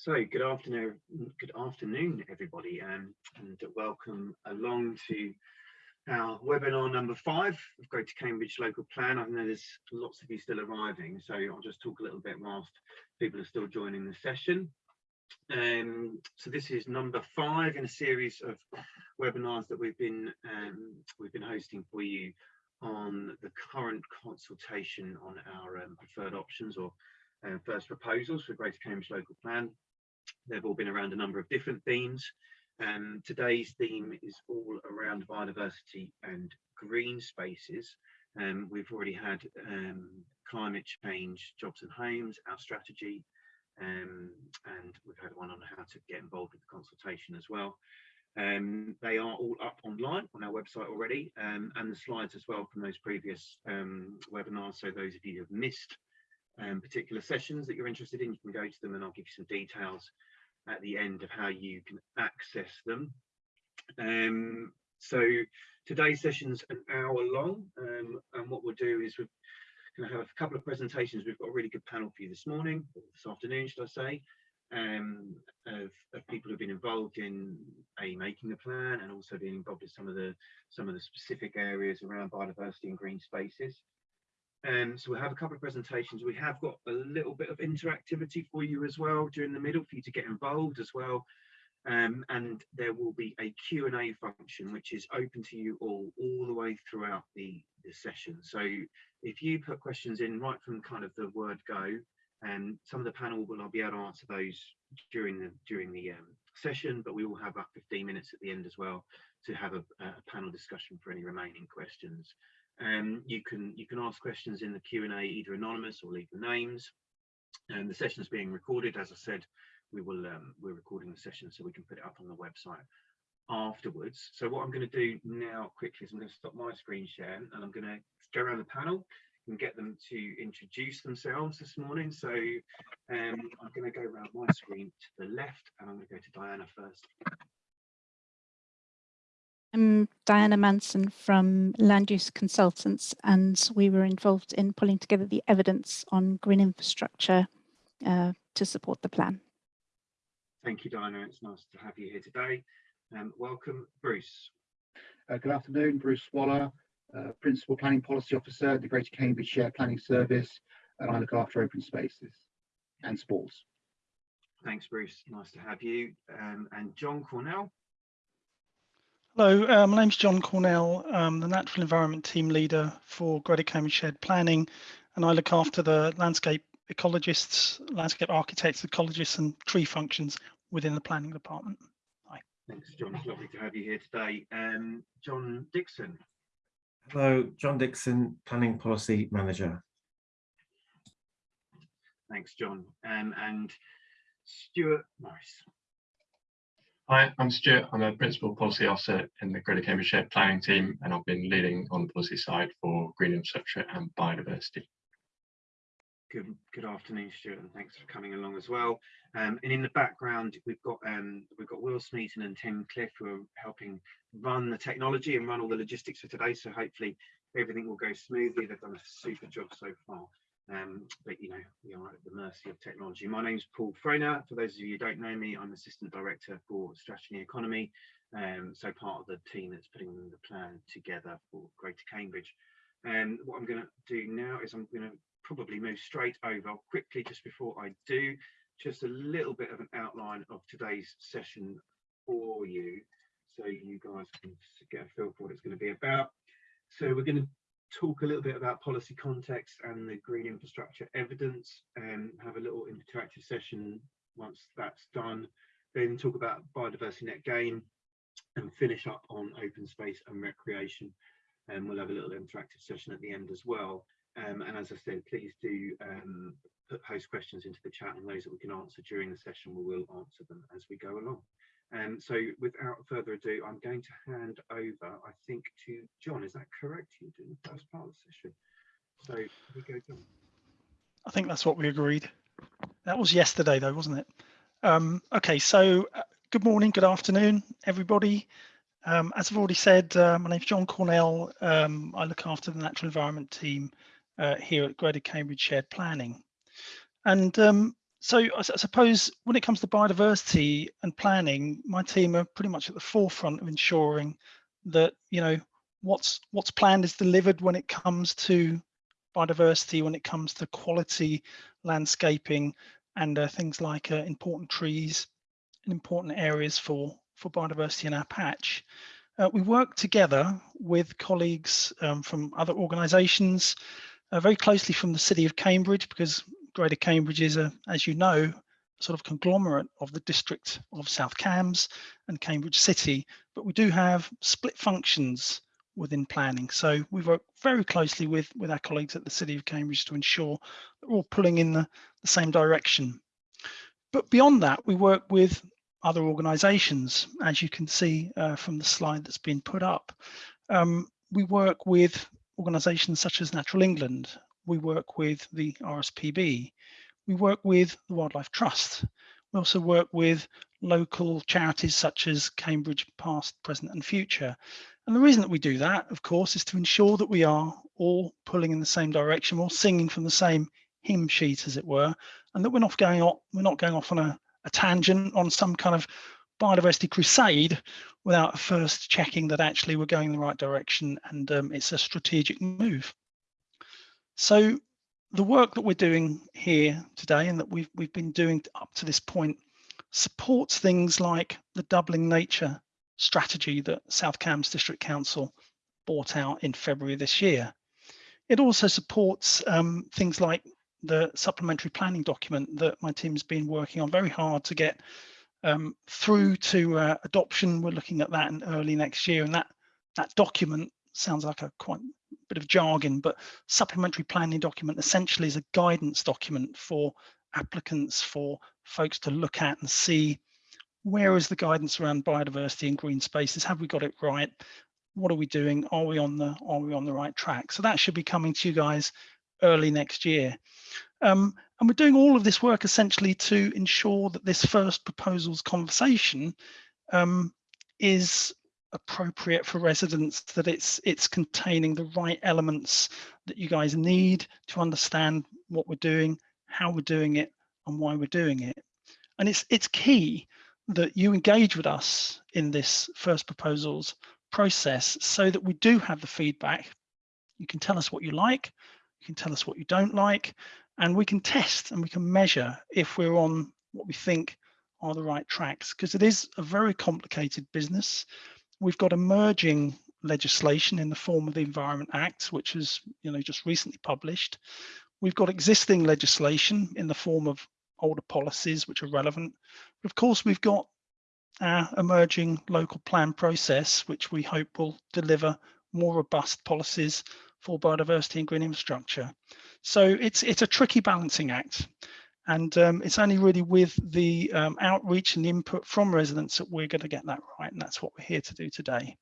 So good afternoon, good afternoon, everybody, um, and welcome along to our webinar number five of Greater Cambridge Local Plan. I know there's lots of you still arriving, so I'll just talk a little bit whilst people are still joining the session. Um, so this is number five in a series of webinars that we've been um, we've been hosting for you on the current consultation on our um, preferred options or uh, first proposals for Greater Cambridge Local Plan. They've all been around a number of different themes. Um, today's theme is all around biodiversity and green spaces. Um, we've already had um, climate change, jobs and homes, our strategy, um, and we've had one on how to get involved with the consultation as well. Um, they are all up online on our website already, um, and the slides as well from those previous webinars. So those of you who have missed um, particular sessions that you're interested in, you can go to them and I'll give you some details at the end of how you can access them. Um, so today's session's an hour long um, and what we'll do is we're going to have a couple of presentations. We've got a really good panel for you this morning, this afternoon, should I say, um, of, of, people who've been involved in a making the plan and also being involved in some of the some of the specific areas around biodiversity and green spaces. Um, so we'll have a couple of presentations. We have got a little bit of interactivity for you as well during the middle for you to get involved as well. Um, and there will be a Q&A function which is open to you all all the way throughout the, the session. So if you put questions in right from kind of the word go, and um, some of the panel will I'll be able to answer those during the during the um, session, but we will have about 15 minutes at the end as well to have a, a panel discussion for any remaining questions. Um, you can you can ask questions in the Q&A either anonymous or leave the names. And the session is being recorded. As I said, we will um, we're recording the session so we can put it up on the website afterwards. So what I'm going to do now quickly is I'm going to stop my screen share and I'm going to go around the panel and get them to introduce themselves this morning. So um, I'm going to go around my screen to the left and I'm going to go to Diana first. I'm Diana Manson from Land Use Consultants, and we were involved in pulling together the evidence on green infrastructure uh, to support the plan. Thank you, Diana. It's nice to have you here today. Um, welcome, Bruce. Uh, good afternoon, Bruce Waller, uh, Principal Planning Policy Officer at the Greater Cambridge Shared Planning Service, and I look after open spaces and sports. Thanks, Bruce. Nice to have you. Um, and John Cornell. Hello, uh, my name's John Cornell. I'm the Natural Environment Team Leader for Greater Cambridge Shared Planning, and I look after the landscape ecologists, landscape architects, ecologists, and tree functions within the planning department. Hi. Thanks, John. It's lovely to have you here today. Um, John Dixon. Hello, John Dixon, Planning Policy Manager. Thanks, John. Um, and Stuart Morris. Hi, I'm Stuart. I'm a Principal Policy Officer in the Greater Cambridge Planning team, and I've been leading on the policy side for green infrastructure and biodiversity. Good, good afternoon, Stuart, and thanks for coming along as well. Um, and in the background, we've got um, we've got Will Smeaton and Tim Cliff who are helping run the technology and run all the logistics for today. So hopefully everything will go smoothly. They've done a super job so far. Um, but you know, we are at the mercy of technology. My name's Paul Frainer. For those of you who don't know me, I'm Assistant Director for Strategy and Economy, um, so part of the team that's putting the plan together for Greater Cambridge. And what I'm going to do now is I'm going to probably move straight over quickly just before I do, just a little bit of an outline of today's session for you, so you guys can get a feel for what it's going to be about. So we're going to talk a little bit about policy context and the green infrastructure evidence and have a little interactive session once that's done. Then talk about biodiversity net gain and finish up on open space and recreation. And we'll have a little interactive session at the end as well. Um, and as I said, please do um, put post questions into the chat and those that we can answer during the session, we will answer them as we go along. Um, so without further ado, I'm going to hand over, I think, to John. Is that correct? You doing the first part of the session. So we go, John. I think that's what we agreed. That was yesterday, though, wasn't it? Um, okay, so uh, good morning, good afternoon, everybody. Um, as I've already said, uh, my name is John Cornell. Um, I look after the natural environment team uh, here at Greater Cambridge Shared Planning. And um, so I suppose when it comes to biodiversity and planning, my team are pretty much at the forefront of ensuring that you know what's what's planned is delivered when it comes to biodiversity, when it comes to quality landscaping and uh, things like uh, important trees and important areas for for biodiversity in our patch. Uh, we work together with colleagues um, from other organisations, uh, very closely from the City of Cambridge, because Greater Cambridge is a, as you know, sort of conglomerate of the district of South Cambs and Cambridge City, but we do have split functions within planning. So we work very closely with, with our colleagues at the City of Cambridge to ensure that we're all pulling in the, the same direction. But beyond that, we work with other organisations, as you can see uh, from the slide that's been put up. Um, we work with organisations such as Natural England. We work with the RSPB. We work with the Wildlife Trust. We also work with local charities such as Cambridge Past, Present and Future. And the reason that we do that, of course, is to ensure that we are all pulling in the same direction, all singing from the same hymn sheet, as it were, and that we're not going off, we're not going off on a, a tangent on some kind of biodiversity crusade without first checking that actually we're going in the right direction and um, it's a strategic move. So the work that we're doing here today and that we've, we've been doing up to this point supports things like the doubling nature strategy that South Cambs District Council brought out in February this year. It also supports um, things like the supplementary planning document that my team's been working on very hard to get um, through to uh, adoption. We're looking at that in early next year, and that that document sounds like a quite bit of jargon, but supplementary planning document essentially is a guidance document for applicants, for folks to look at and see where is the guidance around biodiversity and green spaces? Have we got it right? What are we doing? Are we on the are we on the right track? So that should be coming to you guys early next year. Um, and we're doing all of this work essentially to ensure that this first proposals conversation um, is appropriate for residents, that it's it's containing the right elements that you guys need to understand what we're doing, how we're doing it, and why we're doing it. And it's it's key that you engage with us in this first proposals process so that we do have the feedback. You can tell us what you like, you can tell us what you don't like, and we can test and we can measure if we're on what we think are the right tracks because it is a very complicated business. We've got emerging legislation in the form of the Environment Act, which is you know just recently published. We've got existing legislation in the form of older policies which are relevant. But of course, we've got our emerging local plan process, which we hope will deliver more robust policies for biodiversity and green infrastructure. So it's it's a tricky balancing act. And um, it's only really with the um, outreach and input from residents that we're going to get that right. And that's what we're here to do today.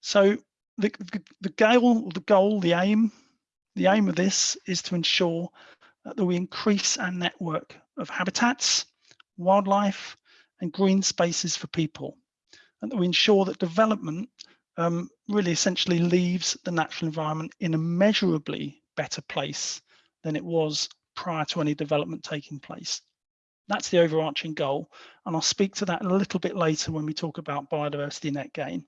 So the, the, the goal, the goal, the aim, the aim of this is to ensure that we increase our network of habitats, wildlife, and green spaces for people, and that we ensure that development um, really essentially leaves the natural environment in a measurably better place than it was prior to any development taking place. That's the overarching goal, and I'll speak to that a little bit later when we talk about biodiversity net gain.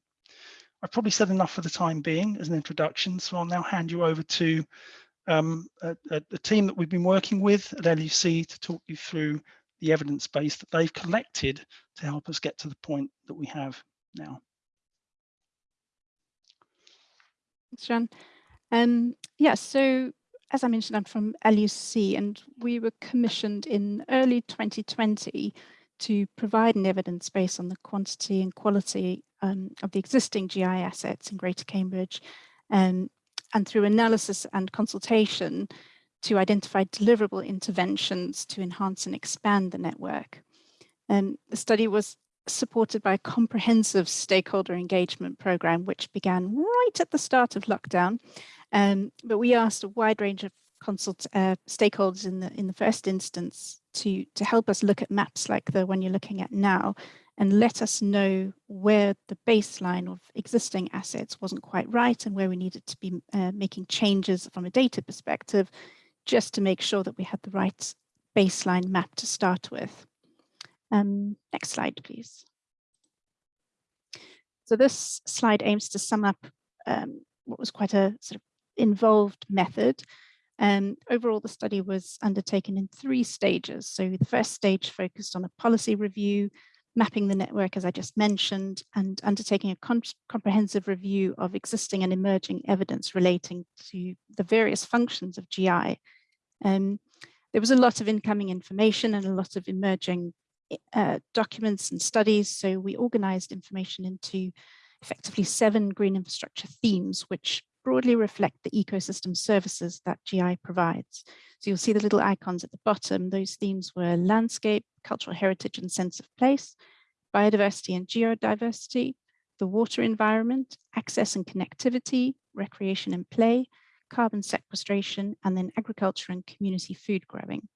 I've probably said enough for the time being as an introduction, so I'll now hand you over to um, a, a, team that we've been working with at LUC to talk you through the evidence base that they've collected to help us get to the point that we have now. Thanks, John. Um, yeah, so as I mentioned, I'm from LUC and we were commissioned in early 2020 to provide an evidence base on the quantity and quality um, of the existing GI assets in Greater Cambridge um, and through analysis and consultation to identify deliverable interventions to enhance and expand the network. Um, the study was supported by a comprehensive stakeholder engagement program, which began right at the start of lockdown. Um, but we asked a wide range of consult uh, stakeholders in the in the first instance to to help us look at maps like the one you're looking at now and let us know where the baseline of existing assets wasn't quite right and where we needed to be uh, making changes from a data perspective just to make sure that we had the right baseline map to start with. Um, next slide, please. So this slide aims to sum up um, what was quite a sort of involved method. Um, overall, the study was undertaken in three stages. So the first stage focused on a policy review, mapping the network, as I just mentioned, and undertaking a comprehensive review of existing and emerging evidence relating to the various functions of GI. Um, there was a lot of incoming information and a lot of emerging uh, documents and studies. So we organized information into effectively seven green infrastructure themes, which broadly reflect the ecosystem services that GI provides. So you'll see the little icons at the bottom. Those themes were landscape, cultural heritage and sense of place, biodiversity and geodiversity, the water environment, access and connectivity, recreation and play, carbon sequestration, and then agriculture and community food growing.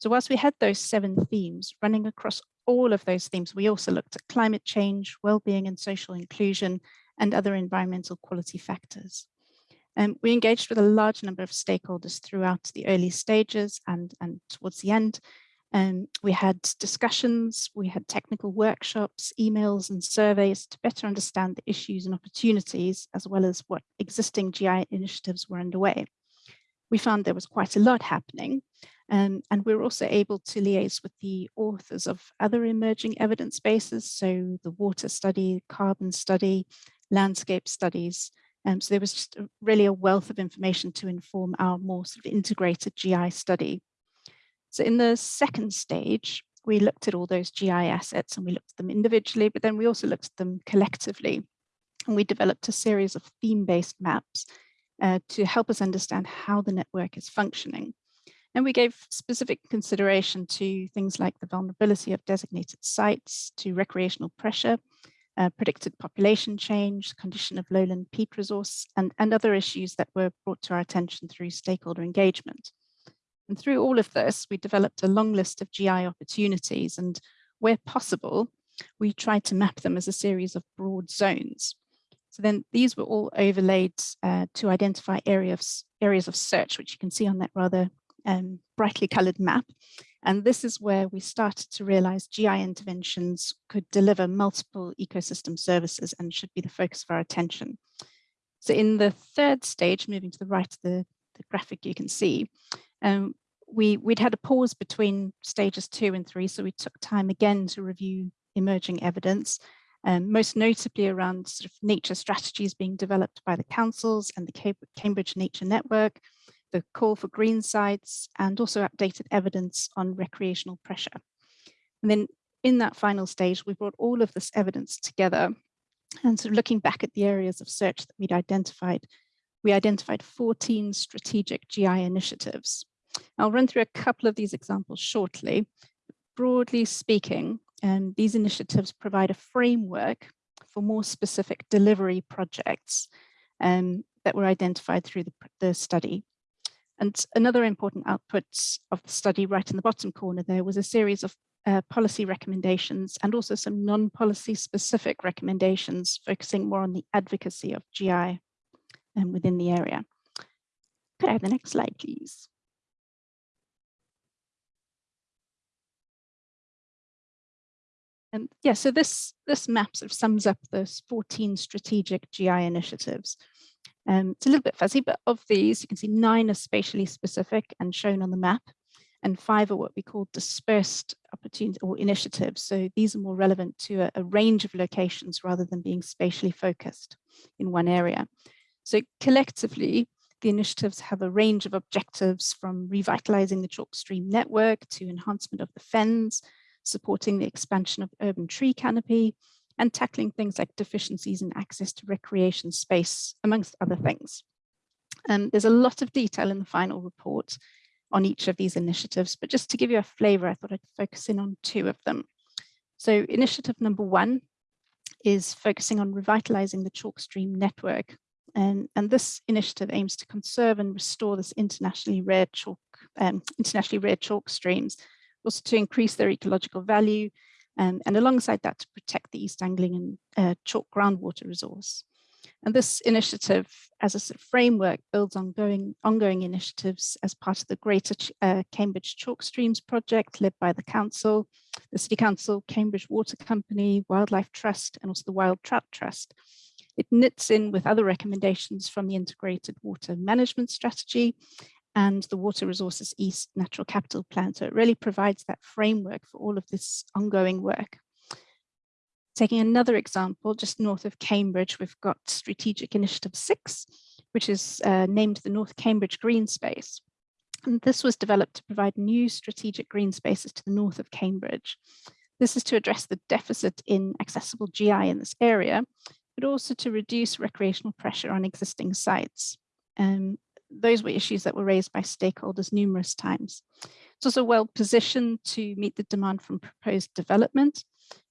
So whilst we had those seven themes running across all of those themes, we also looked at climate change, well-being and social inclusion, and other environmental quality factors. Um, we engaged with a large number of stakeholders throughout the early stages and, and towards the end. Um, we had discussions, we had technical workshops, emails and surveys to better understand the issues and opportunities, as well as what existing GI initiatives were underway. We found there was quite a lot happening, um, and we're also able to liaise with the authors of other emerging evidence bases, so the water study, carbon study, landscape studies. Um, so there was just really a wealth of information to inform our more sort of integrated GI study. So in the second stage, we looked at all those GI assets and we looked at them individually, but then we also looked at them collectively. And we developed a series of theme-based maps uh, to help us understand how the network is functioning. And we gave specific consideration to things like the vulnerability of designated sites, to recreational pressure, uh, predicted population change, condition of lowland peat resource, and, and other issues that were brought to our attention through stakeholder engagement. And through all of this, we developed a long list of GI opportunities and where possible, we tried to map them as a series of broad zones. So then these were all overlaid uh, to identify areas, areas of search, which you can see on that rather um, brightly colored map. And this is where we started to realize GI interventions could deliver multiple ecosystem services and should be the focus of our attention. So in the third stage, moving to the right of the, the graphic you can see, um, we, we'd had a pause between stages two and three, so we took time again to review emerging evidence, um, most notably around sort of nature strategies being developed by the councils and the Cambridge Nature Network, the call for green sites, and also updated evidence on recreational pressure. And then in that final stage, we brought all of this evidence together and of looking back at the areas of search that we'd identified, we identified 14 strategic GI initiatives. I'll run through a couple of these examples shortly. Broadly speaking, um, these initiatives provide a framework for more specific delivery projects um, that were identified through the, the study. And another important output of the study right in the bottom corner there was a series of uh, policy recommendations and also some non-policy specific recommendations focusing more on the advocacy of GI um, within the area. Could I have the next slide, please? And yeah, so this, this map sort of sums up those 14 strategic GI initiatives. Um, it's a little bit fuzzy, but of these, you can see nine are spatially specific and shown on the map, and five are what we call dispersed opportunities or initiatives. So these are more relevant to a, a range of locations rather than being spatially focused in one area. So collectively, the initiatives have a range of objectives from revitalizing the chalk stream network to enhancement of the fens, supporting the expansion of urban tree canopy, and tackling things like deficiencies in access to recreation space, amongst other things. Um, there's a lot of detail in the final report on each of these initiatives, but just to give you a flavor, I thought I'd focus in on two of them. So initiative number one is focusing on revitalizing the chalk stream network. And, and this initiative aims to conserve and restore this internationally rare chalk, um, internationally rare chalk streams, also to increase their ecological value um, and alongside that to protect the East Anglian uh, chalk groundwater resource. And this initiative, as a sort of framework, builds ongoing, ongoing initiatives as part of the Greater Ch- uh, Cambridge Chalk Streams project led by the Council, the City Council, Cambridge Water Company, Wildlife Trust, and also the Wild Trout Trust. It knits in with other recommendations from the Integrated Water Management Strategy and the Water Resources East Natural Capital Plan. So it really provides that framework for all of this ongoing work. Taking another example, just north of Cambridge, we've got Strategic Initiative 6, which is uh, named the North Cambridge Green Space. And this was developed to provide new strategic green spaces to the north of Cambridge. This is to address the deficit in accessible GI in this area, but also to reduce recreational pressure on existing sites. Um, those were issues that were raised by stakeholders numerous times. It's also well positioned to meet the demand from proposed development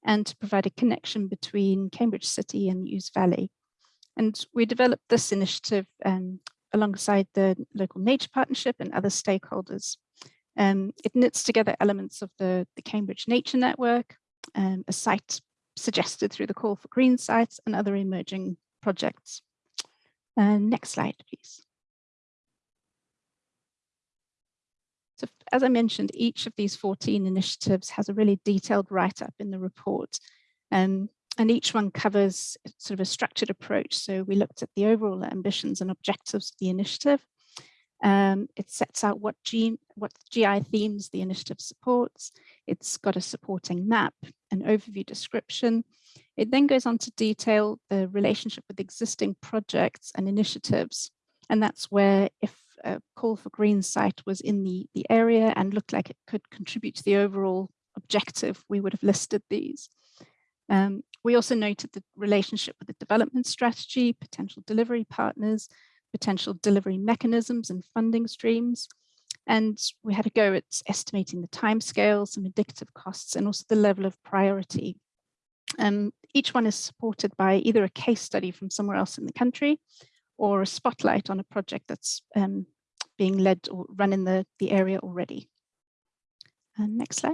and to provide a connection between Cambridge City and Ouse Valley. And we developed this initiative um, alongside the local nature partnership and other stakeholders. Um, it knits together elements of the, the Cambridge Nature Network, um, a site suggested through the call for green sites and other emerging projects. Uh, next slide, please. So as I mentioned, each of these 14 initiatives has a really detailed write-up in the report. Um, and each one covers sort of a structured approach. So we looked at the overall ambitions and objectives of the initiative. Um, it sets out what, G, what GI themes the initiative supports. It's got a supporting map, an overview description. It then goes on to detail the relationship with existing projects and initiatives. And that's where if a call for green site was in the, the area and looked like it could contribute to the overall objective, we would have listed these. Um, we also noted the relationship with the development strategy, potential delivery partners, potential delivery mechanisms and funding streams. And we had a go at estimating the timescales, some indicative costs, and also the level of priority. Um, each one is supported by either a case study from somewhere else in the country or a spotlight on a project that's um, being led or run in the, the area already. And next slide.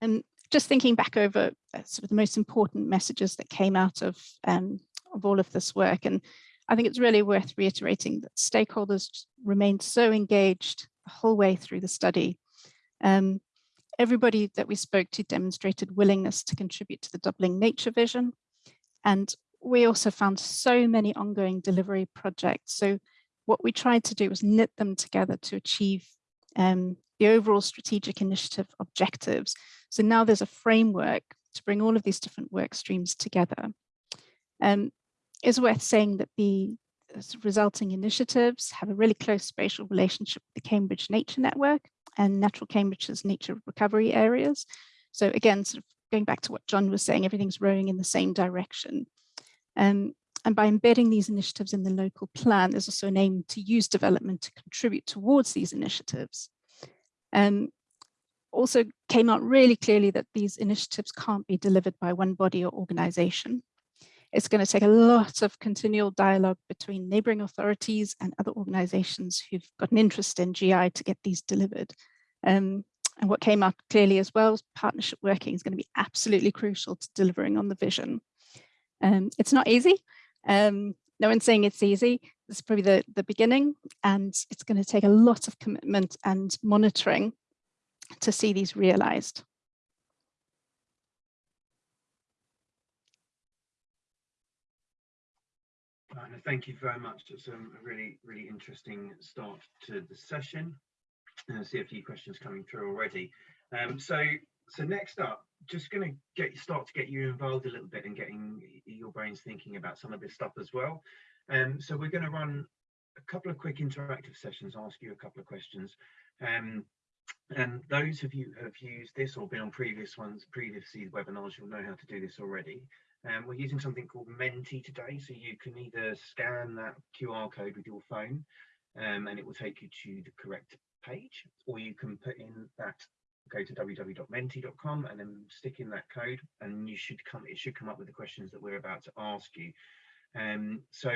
And just thinking back over uh, sort of the most important messages that came out of, um, of all of this work. And I think it's really worth reiterating that stakeholders remained so engaged the whole way through the study. Um, everybody that we spoke to demonstrated willingness to contribute to the doubling nature vision. And we also found so many ongoing delivery projects. So what we tried to do was knit them together to achieve um, the overall strategic initiative objectives. So now there's a framework to bring all of these different work streams together. Um, it's worth saying that the resulting initiatives have a really close spatial relationship with the Cambridge Nature Network and Natural Cambridgeshire's nature recovery areas. So again, sort of going back to what John was saying, everything's rowing in the same direction. Um, and by embedding these initiatives in the local plan, there's also an aim to use development to contribute towards these initiatives. Um, also came out really clearly that these initiatives can't be delivered by one body or organization. It's going to take a lot of continual dialogue between neighbouring authorities and other organisations who've got an interest in GI to get these delivered. Um, and what came out clearly as well, is partnership working is going to be absolutely crucial to delivering on the vision. Um, it's not easy. Um, no one's saying it's easy. It's probably the, the beginning, and it's going to take a lot of commitment and monitoring to see these realized. Thank you very much. It's a really, really interesting start to the session. I see a few questions coming through already. Um, so, so next up, just going to get start to get you involved a little bit in getting your brains thinking about some of this stuff as well. Um, so we're going to run a couple of quick interactive sessions, ask you a couple of questions. Um, and those of you who have used this or been on previous ones, previously webinars, you'll know how to do this already. Um, we're using something called Menti today, so you can either scan that QR code with your phone um, and it will take you to the correct page, or you can put in that go to www.menti.com and then stick in that code and you should come it should come up with the questions that we're about to ask you um so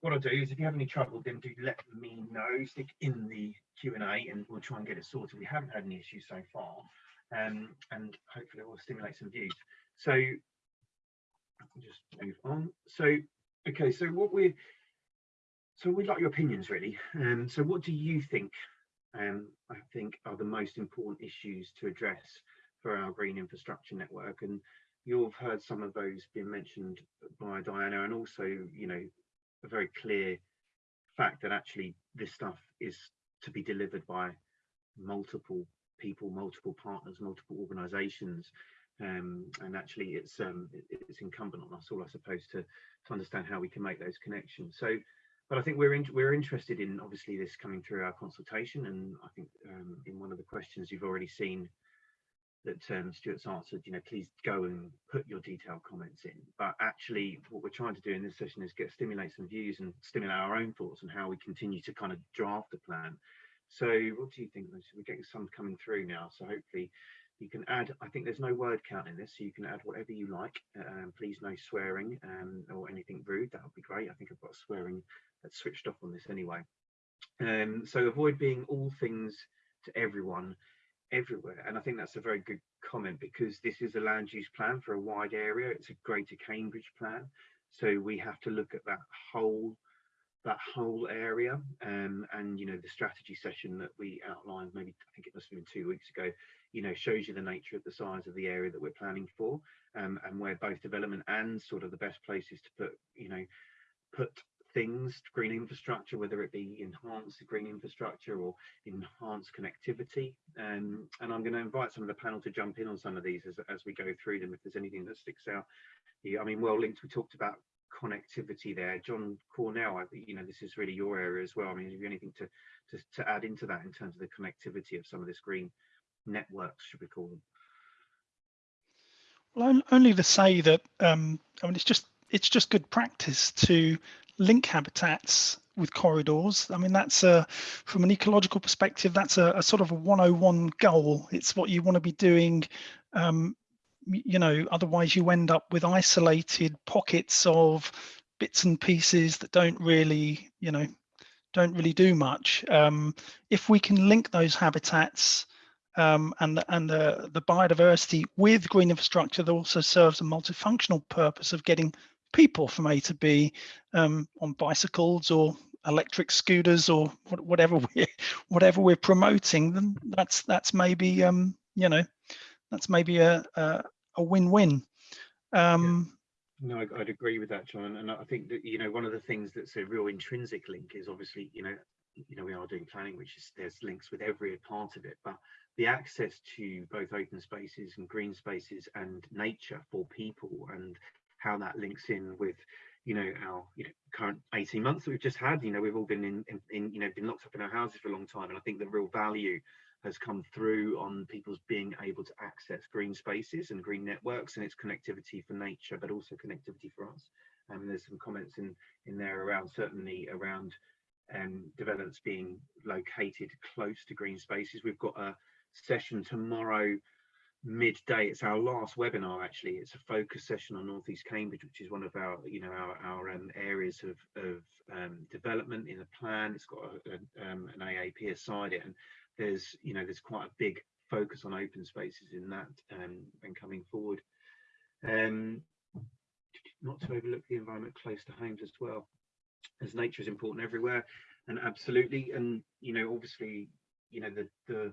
what i'll do is if you have any trouble then do let me know stick in the q and a and we'll try and get it sorted we haven't had any issues so far um and hopefully it will stimulate some views so just move on. So, okay, so what we're so we'd like your opinions really. Um, so what do you think um, I think are the most important issues to address for our green infrastructure network? And you've heard some of those being mentioned by Diana and also, you know, a very clear fact that actually this stuff is to be delivered by multiple people, multiple partners, multiple organizations. Um, and actually it's um, it's incumbent on us all, I suppose, to, to understand how we can make those connections. So but I think we're in, we're interested in obviously this coming through our consultation, and I think um, in one of the questions you've already seen that um, Stuart's answered, you know, please go and put your detailed comments in. But actually, what we're trying to do in this session is get stimulate some views and stimulate our own thoughts on how we continue to kind of draft the plan. So, what do you think? We're getting some coming through now, so hopefully you can add i think there's no word count in this so you can add whatever you like. Um, please no swearing um, or anything rude. That would be great. I think i've got swearing that's switched off on this anyway. Um, so avoid being all things to everyone everywhere. And i think that's a very good comment because this is a land use plan for a wide area. It's a greater cambridge plan. So we have to look at that whole that whole area um, and you know the strategy session that we outlined maybe i think it must have been two weeks ago you know shows you the nature of the size of the area that we're planning for um, and where both development and sort of the best places to put you know put things green infrastructure whether it be enhanced green infrastructure or enhanced connectivity um, and i'm going to invite some of the panel to jump in on some of these as, as we go through them if there's anything that sticks out. Yeah, i mean well linked we talked about connectivity there john cornell i think you know this is really your area as well i mean have you anything to, to to add into that in terms of the connectivity of some of this green networks, should we call them? Well, only to say that um, I mean it's just it's just good practice to link habitats with corridors. I mean that's a from an ecological perspective that's a, a sort of a 101 goal. It's what you want to be doing. Um, you know, otherwise you end up with isolated pockets of bits and pieces that don't really, you know, don't really do much. Um, if we can link those habitats um, and, the, and the, the biodiversity with green infrastructure that also serves a multifunctional purpose of getting people from A to B um, on bicycles or electric scooters or whatever we whatever we're promoting then that's that's maybe um you know that's maybe a a, a win-win um yeah. no I'd agree with that john and i think that you know one of the things that's a real intrinsic link is obviously you know you know we are doing planning which is there's links with every part of it but the access to both open spaces and green spaces and nature for people and how that links in with you know our you know current 18 months that we've just had you know we've all been in, in, in you know been locked up in our houses for a long time and i think the real value has come through on people's being able to access green spaces and green networks and its connectivity for nature but also connectivity for us. And um, there's some comments in in there around certainly around um, developments being located close to green spaces. We've got a session tomorrow midday. It's our last webinar actually. It's a focus session on northeast cambridge which is one of our you know our, our um, areas of, of um, development in the plan. It's got a, a, um, an aap aside it and there's you know there's quite a big focus on open spaces in that um, and coming forward um not to overlook the environment close to homes as well as nature is important everywhere and absolutely and you know obviously you know the the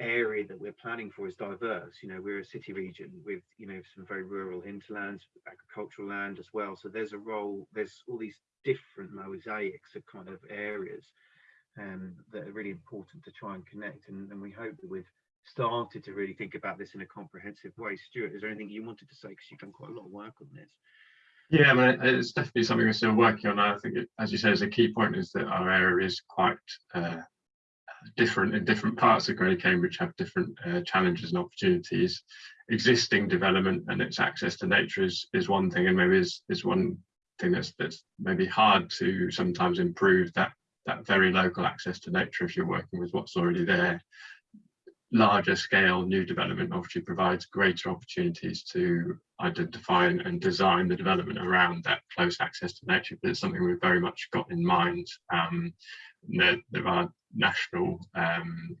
area that we're planning for is diverse. You know, we're a city region with, you know, some very rural hinterlands, agricultural land as well. So there's a role, there's all these different mosaics of kind of areas um, that are really important to try and connect. And, and we hope that we've started to really think about this in a comprehensive way. Stuart, is there anything you wanted to say? Because you've done quite a lot of work on this. Yeah, I mean, it's definitely something we're still working on. I think, it, as you say, is a key point is that our area is quite uh, different in different parts of Greater Cambridge have different uh, challenges and opportunities. Existing development and its access to nature is is one thing, and maybe is is one thing that's that's maybe hard to sometimes improve that that very local access to nature if you're working with what's already there. Larger scale new development obviously provides greater opportunities to identify and design the development around that close access to nature, but it's something we've very much got in mind. Um, there, there are national um,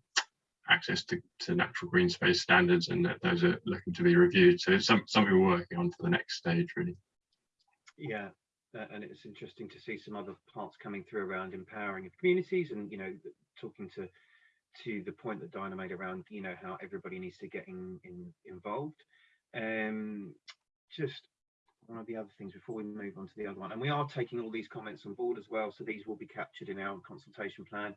access to, to natural green space standards and that those are looking to be reviewed. So it's some, something we're working on for the next stage really. Yeah, uh, and it's interesting to see some other parts coming through around empowering of communities and, you know, talking to to the point that Dinah made around, you know, how everybody needs to get in, in involved. Um, just one of the other things before we move on to the other one, and we are taking all these comments on board as well, so these will be captured in our consultation plan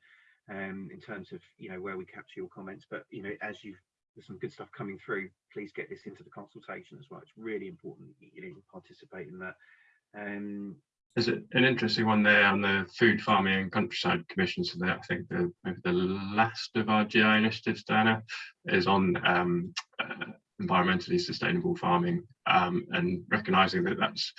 um, in terms of, you know, where we capture your comments. But, you know, as you there's some good stuff coming through, please get this into the consultation as well. It's really important you know, participate in that. Um, There's an interesting one there on the Food Farming and Countryside Commission. So that I think the maybe the last of our GI initiatives, Diana, is on um, uh, environmentally sustainable farming um, and recognizing that that's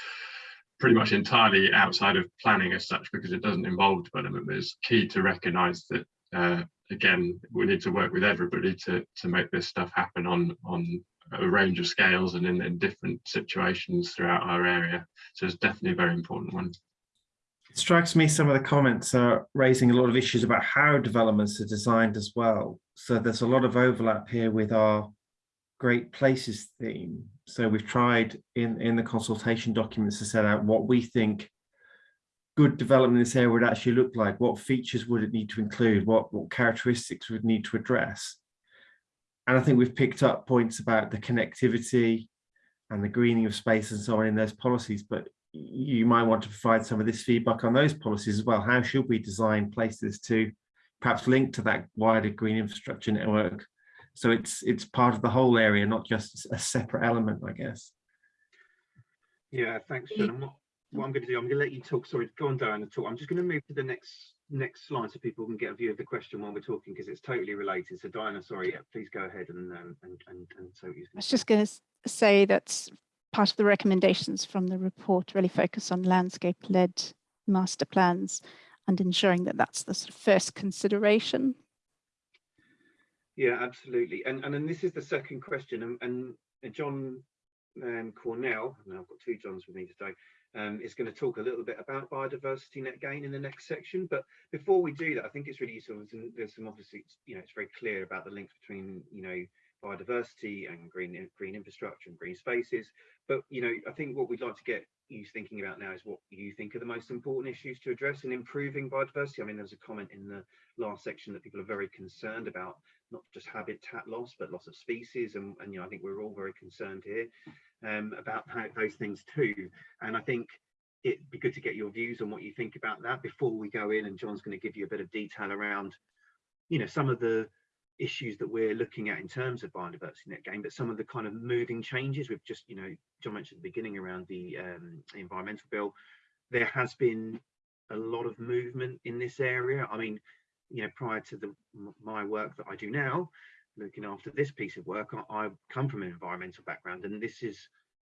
pretty much entirely outside of planning as such because it doesn't involve development. But it's key to recognize that uh, again we need to work with everybody to to make this stuff happen on on a range of scales and in, in different situations throughout our area. So it's definitely a very important one. It strikes me some of the comments are raising a lot of issues about how developments are designed as well. So there's a lot of overlap here with our great places theme. So we've tried in, in the consultation documents to set out what we think good development in this area would actually look like. What features would it need to include? What, what characteristics would need to address? And I think we've picked up points about the connectivity and the greening of space and so on in those policies, but you might want to provide some of this feedback on those policies as well. How should we design places to perhaps link to that wider green infrastructure network? So it's it's part of the whole area, not just a separate element, I guess. yeah, thanks, John. What, what I'm going to do, I'm going to let you talk. Sorry, go on, Diana, talk. I'm just going to move to the next next slide so people can get a view of the question while we're talking because it's totally related. So, Diana, sorry, yeah, please go ahead and um, and and and so you I was just going to say that part of the recommendations from the report really focus on landscape-led master plans and ensuring that that's the sort of first consideration. Yeah, absolutely. And and then this is the second question. And, and uh, John um, Cornell, and I've got two Johns with me today, um, is going to talk a little bit about biodiversity net gain in the next section. But before we do that, I think it's really useful. There's some, there's some obviously, you know, it's very clear about the link between, you know, biodiversity and green green infrastructure and green spaces. But you know, I think what we'd like to get you thinking about now is what you think are the most important issues to address in improving biodiversity. I mean, there was a comment in the last section that people are very concerned about not just habitat loss, but loss of species. And, and you know, I think we're all very concerned here um, about those things too. And I think it'd be good to get your views on what you think about that before we go in. And John's going to give you a bit of detail around, you know, some of the issues that we're looking at in terms of biodiversity net gain, but some of the kind of moving changes we've just, you know, John mentioned at the beginning around the, um, environmental bill. There has been a lot of movement in this area. I mean, you know, prior to the my work that I do now, looking after this piece of work, I, I come from an environmental background, and this is,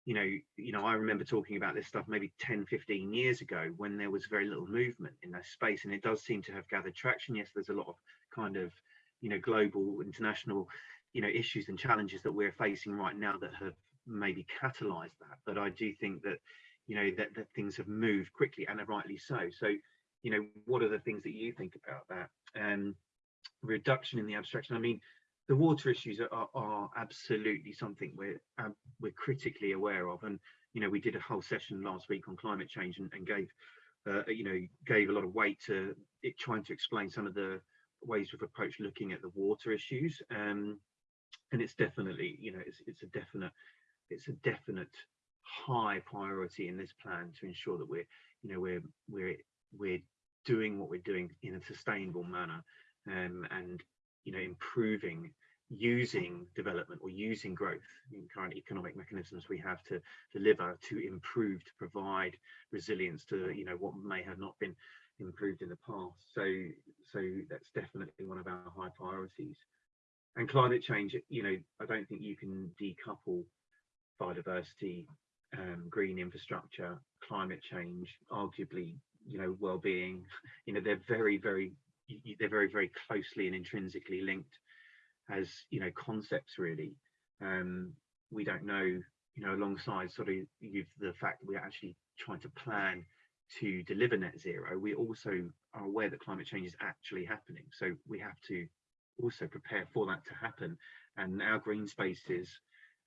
you know, you know, I remember talking about this stuff maybe 10, 15 years ago when there was very little movement in that space, and it does seem to have gathered traction. Yes, there's a lot of kind of, you know, global, international, you know, issues and challenges that we're facing right now that have maybe catalyzed that. But I do think that, you know, that, that things have moved quickly and rightly so. So you know what are the things that you think about that um reduction in the abstraction i mean the water issues are, are, absolutely something we're uh, we're critically aware of. And you know we did a whole session last week on climate change and, and gave uh, you know gave a lot of weight to it trying to explain some of the ways we've approached looking at the water issues. Um and it's definitely you know it's, it's a definite it's a definite high priority in this plan to ensure that we're you know we're we're we're doing what we're doing in a sustainable manner. Um, and you know improving using development or using growth in current economic mechanisms we have to deliver to improve to provide resilience to you know what may have not been improved in the past. So so that's definitely one of our high priorities. And climate change you know i don't think you can decouple biodiversity um, green infrastructure climate change arguably you know well-being. You know they're very very they're very very closely and intrinsically linked as you know concepts really. Um we don't know you know alongside sort of you've the fact that we're actually trying to plan to deliver net zero we also are aware that climate change is actually happening. So we have to also prepare for that to happen. And our green spaces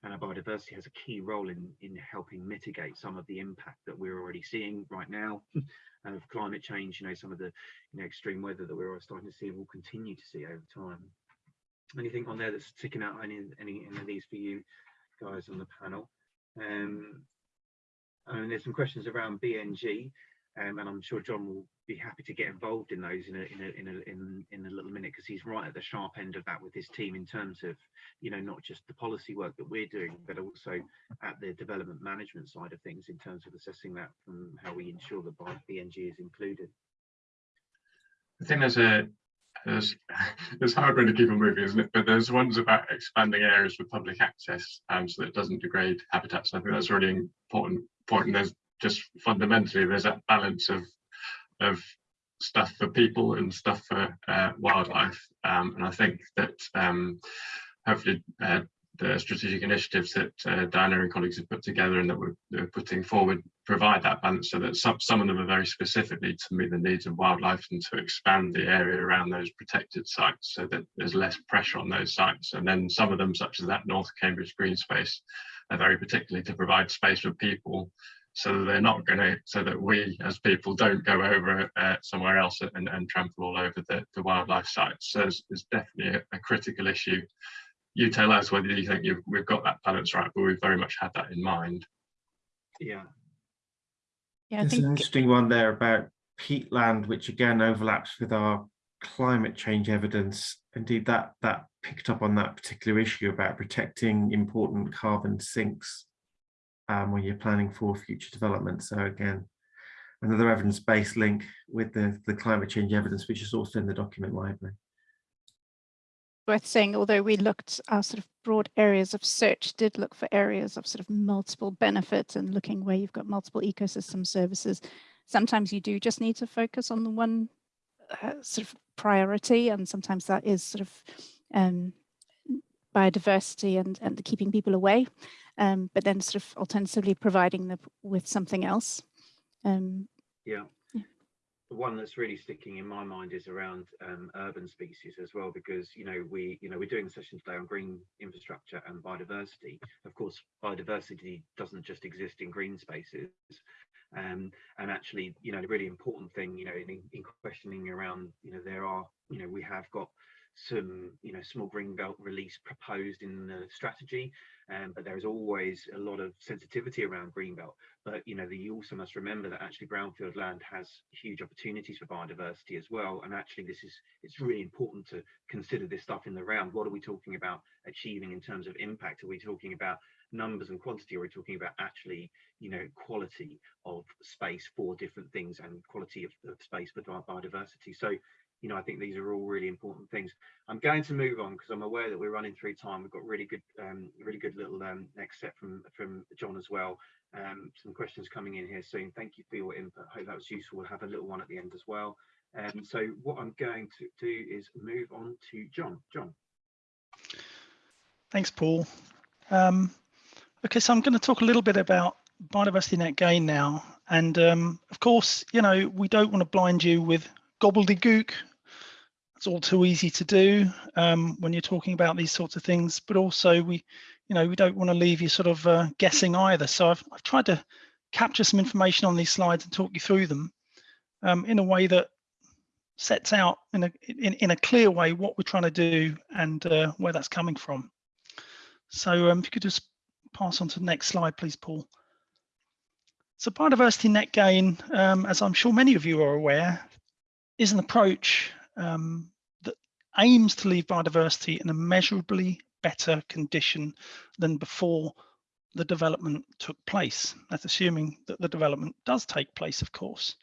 and our biodiversity has a key role in in helping mitigate some of the impact that we're already seeing right now of climate change. You know, some of the you know extreme weather that we're starting to see and will continue to see over time. Anything on there that's sticking out? Any any, any of these for you guys on the panel? Um, and there's some questions around BNG, um, and I'm sure John will be happy to get involved in those in a in a in a in, in a little minute because he's right at the sharp end of that with his team in terms of you know not just the policy work that we're doing, but also at the development management side of things in terms of assessing that from how we ensure that BNG is included. I think there's a there's there's hard when to keep on moving, isn't it? But there's ones about expanding areas for public access, um, so that it doesn't degrade habitats. I think that's really important point. And there's just fundamentally there's that balance of of stuff for people and stuff for uh, wildlife. Um, and I think that um, hopefully uh, the strategic initiatives that uh, Diana and colleagues have put together and that we're, we're, putting forward provide that balance so that some, some of them are very specifically to meet the needs of wildlife and to expand the area around those protected sites so that there's less pressure on those sites. And then some of them, such as that North Cambridge green space, are very particularly to provide space for people so that they're not going to, so that we as people don't go over uh, somewhere else and, and, trample all over the, the wildlife sites. So it's, it's definitely a, a critical issue you tell us whether you think you've, we've got that balance right, but we've very much had that in mind. Yeah. Yeah, I There's think an interesting one there about peatland, which again overlaps with our climate change evidence. Indeed, that that picked up on that particular issue about protecting important carbon sinks um, when you're planning for future development. So again, another evidence-based link with the, the climate change evidence, which is also in the document library worth saying, although we looked, our sort of broad areas of search did look for areas of sort of multiple benefits and looking where you've got multiple ecosystem services. Sometimes you do just need to focus on the one uh, sort of priority, and sometimes that is sort of um, biodiversity and, and keeping people away, um, but then sort of alternatively providing them with something else. Um, yeah the one that's really sticking in my mind is around um, urban species as well, because you know we you know we're doing a session today on green infrastructure and biodiversity. Of course, biodiversity doesn't just exist in green spaces, um, and actually you know the really important thing you know in, in questioning around you know there are you know we have got some you know small green belt release proposed in the strategy um, but there is always a lot of sensitivity around green belt But you know, the, you also must remember that actually brownfield land has huge opportunities for biodiversity as well. And actually, this is it's really important to consider this stuff in the round. What are we talking about achieving in terms of impact? Are we talking about numbers and quantity, or are we talking about actually, you know, quality of space for different things and quality of, of space for biodiversity? So you know, I think these are all really important things. I'm going to move on because I'm aware that we're running through time. We've got really good, um, really good little um, next set from from John as well. Um, some questions coming in here soon. Thank you for your input. Hope that was useful. We'll have a little one at the end as well. Um, so what I'm going to do is move on to John. John. Thanks, Paul. Um, okay, so I'm going to talk a little bit about biodiversity net gain now. And um, of course, you know, we don't want to blind you with gobbledygook. It's all too easy to do um, when you're talking about these sorts of things, but also we, you know, we don't want to leave you sort of uh, guessing either. So I've, I've tried to capture some information on these slides and talk you through them um, in a way that sets out in a in, in a clear way what we're trying to do and uh, where that's coming from. So um, if you could just pass on to the next slide, please, Paul. So biodiversity net gain, um, as I'm sure many of you are aware, is an approach um, that aims to leave biodiversity in a measurably better condition than before the development took place. That's assuming that the development does take place, of course.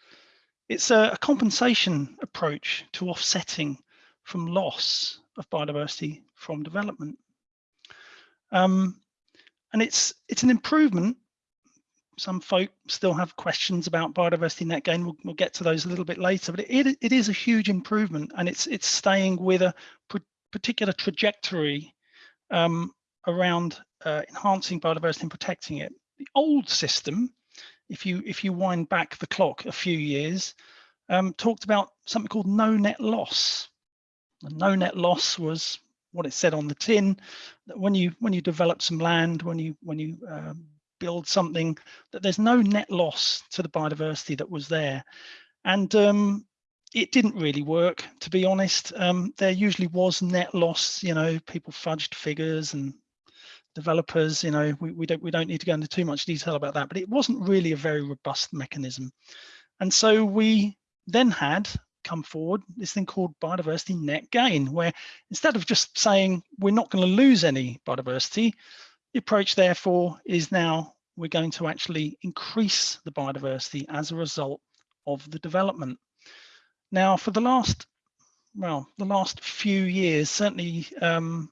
It's a, a compensation approach to offsetting from loss of biodiversity from development. Um, and it's it's an improvement some folk still have questions about biodiversity net gain. We'll, we'll get to those a little bit later, but it, it is a huge improvement and it's it's staying with a particular trajectory um, around uh, enhancing biodiversity and protecting it. The old system, if you if you wind back the clock a few years, um, talked about something called no net loss. And no net loss was what it said on the tin that when you when you develop some land when you when you um, build something that there's no net loss to the biodiversity that was there. And um, it didn't really work to be honest. Um, there usually was net loss you know people fudged figures and developers you know we, we don't we don't need to go into too much detail about that but it wasn't really a very robust mechanism. And so we then had come forward this thing called biodiversity net gain, where instead of just saying we're not going to lose any biodiversity, the approach therefore is now we're going to actually increase the biodiversity as a result of the development. Now, for the last, well, the last few years, certainly um,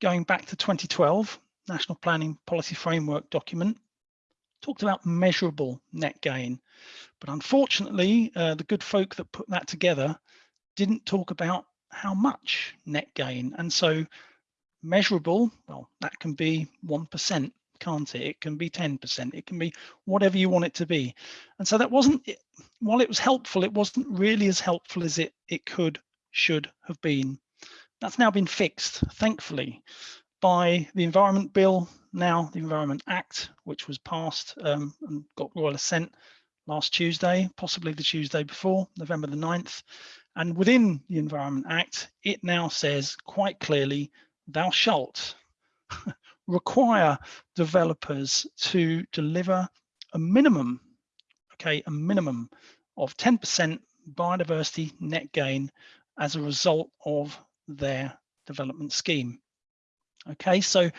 going back to 2012, National Planning Policy Framework document, talked about measurable net gain. But unfortunately, uh, the good folk that put that together didn't talk about how much net gain. And so measurable, well, that can be 1%, can't it? It can be 10%, it can be whatever you want it to be. And so that wasn't, while it was helpful, it wasn't really as helpful as it, it could, should have been. That's now been fixed, thankfully, by the Environment Bill, now the Environment Act, which was passed um, and got royal assent last Tuesday, possibly the Tuesday before, November the 9th. And within the Environment Act, it now says quite clearly, thou shalt require developers to deliver a minimum, okay, a minimum of 10% biodiversity net gain as a result of their development scheme. Okay, so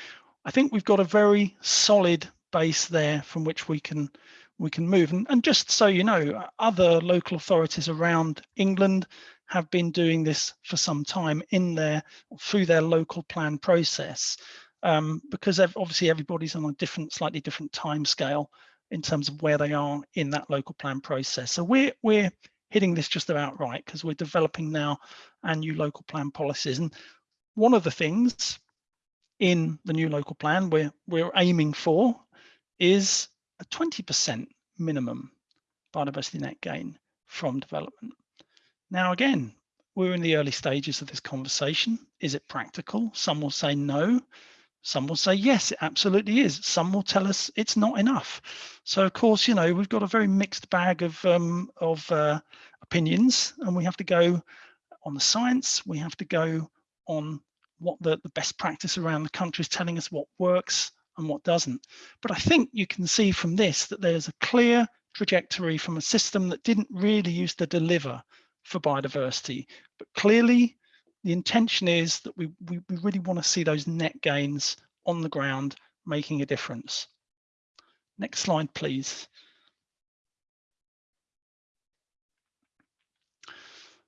I think we've got a very solid base there from which we can we can move. And, and just so you know, other local authorities around England have been doing this for some time in their through their local plan process um, because obviously everybody's on a different, slightly different time scale in terms of where they are in that local plan process. So we're we're hitting this just about right because we're developing now our new local plan policies. And one of the things in the new local plan we're we're aiming for is a 20% minimum biodiversity net gain from development. Now, again, we're in the early stages of this conversation. Is it practical? Some will say no. Some will say yes, it absolutely is. Some will tell us it's not enough. So, of course, you know we've got a very mixed bag of um, of uh, opinions, and we have to go on the science. We have to go on what the, the best practice around the country is telling us what works and what doesn't. But I think you can see from this that there's a clear trajectory from a system that didn't really used to deliver for biodiversity. But clearly, the intention is that we, we, we really want to see those net gains on the ground making a difference. Next slide, please.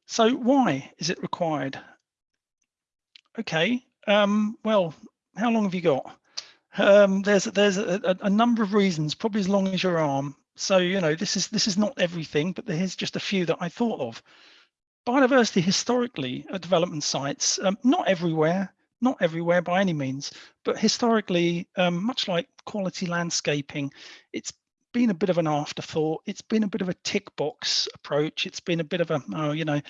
So why is it required? Okay, um, well, how long have you got? Um, there's there's a, a, number of reasons, probably as long as your arm. So you know this is this is not everything, but here's just a few that I thought of. Biodiversity historically at development sites, um, not everywhere, not everywhere by any means, but historically, um, much like quality landscaping, it's been a bit of an afterthought. It's been a bit of a tick box approach. It's been a bit of a, oh, you know,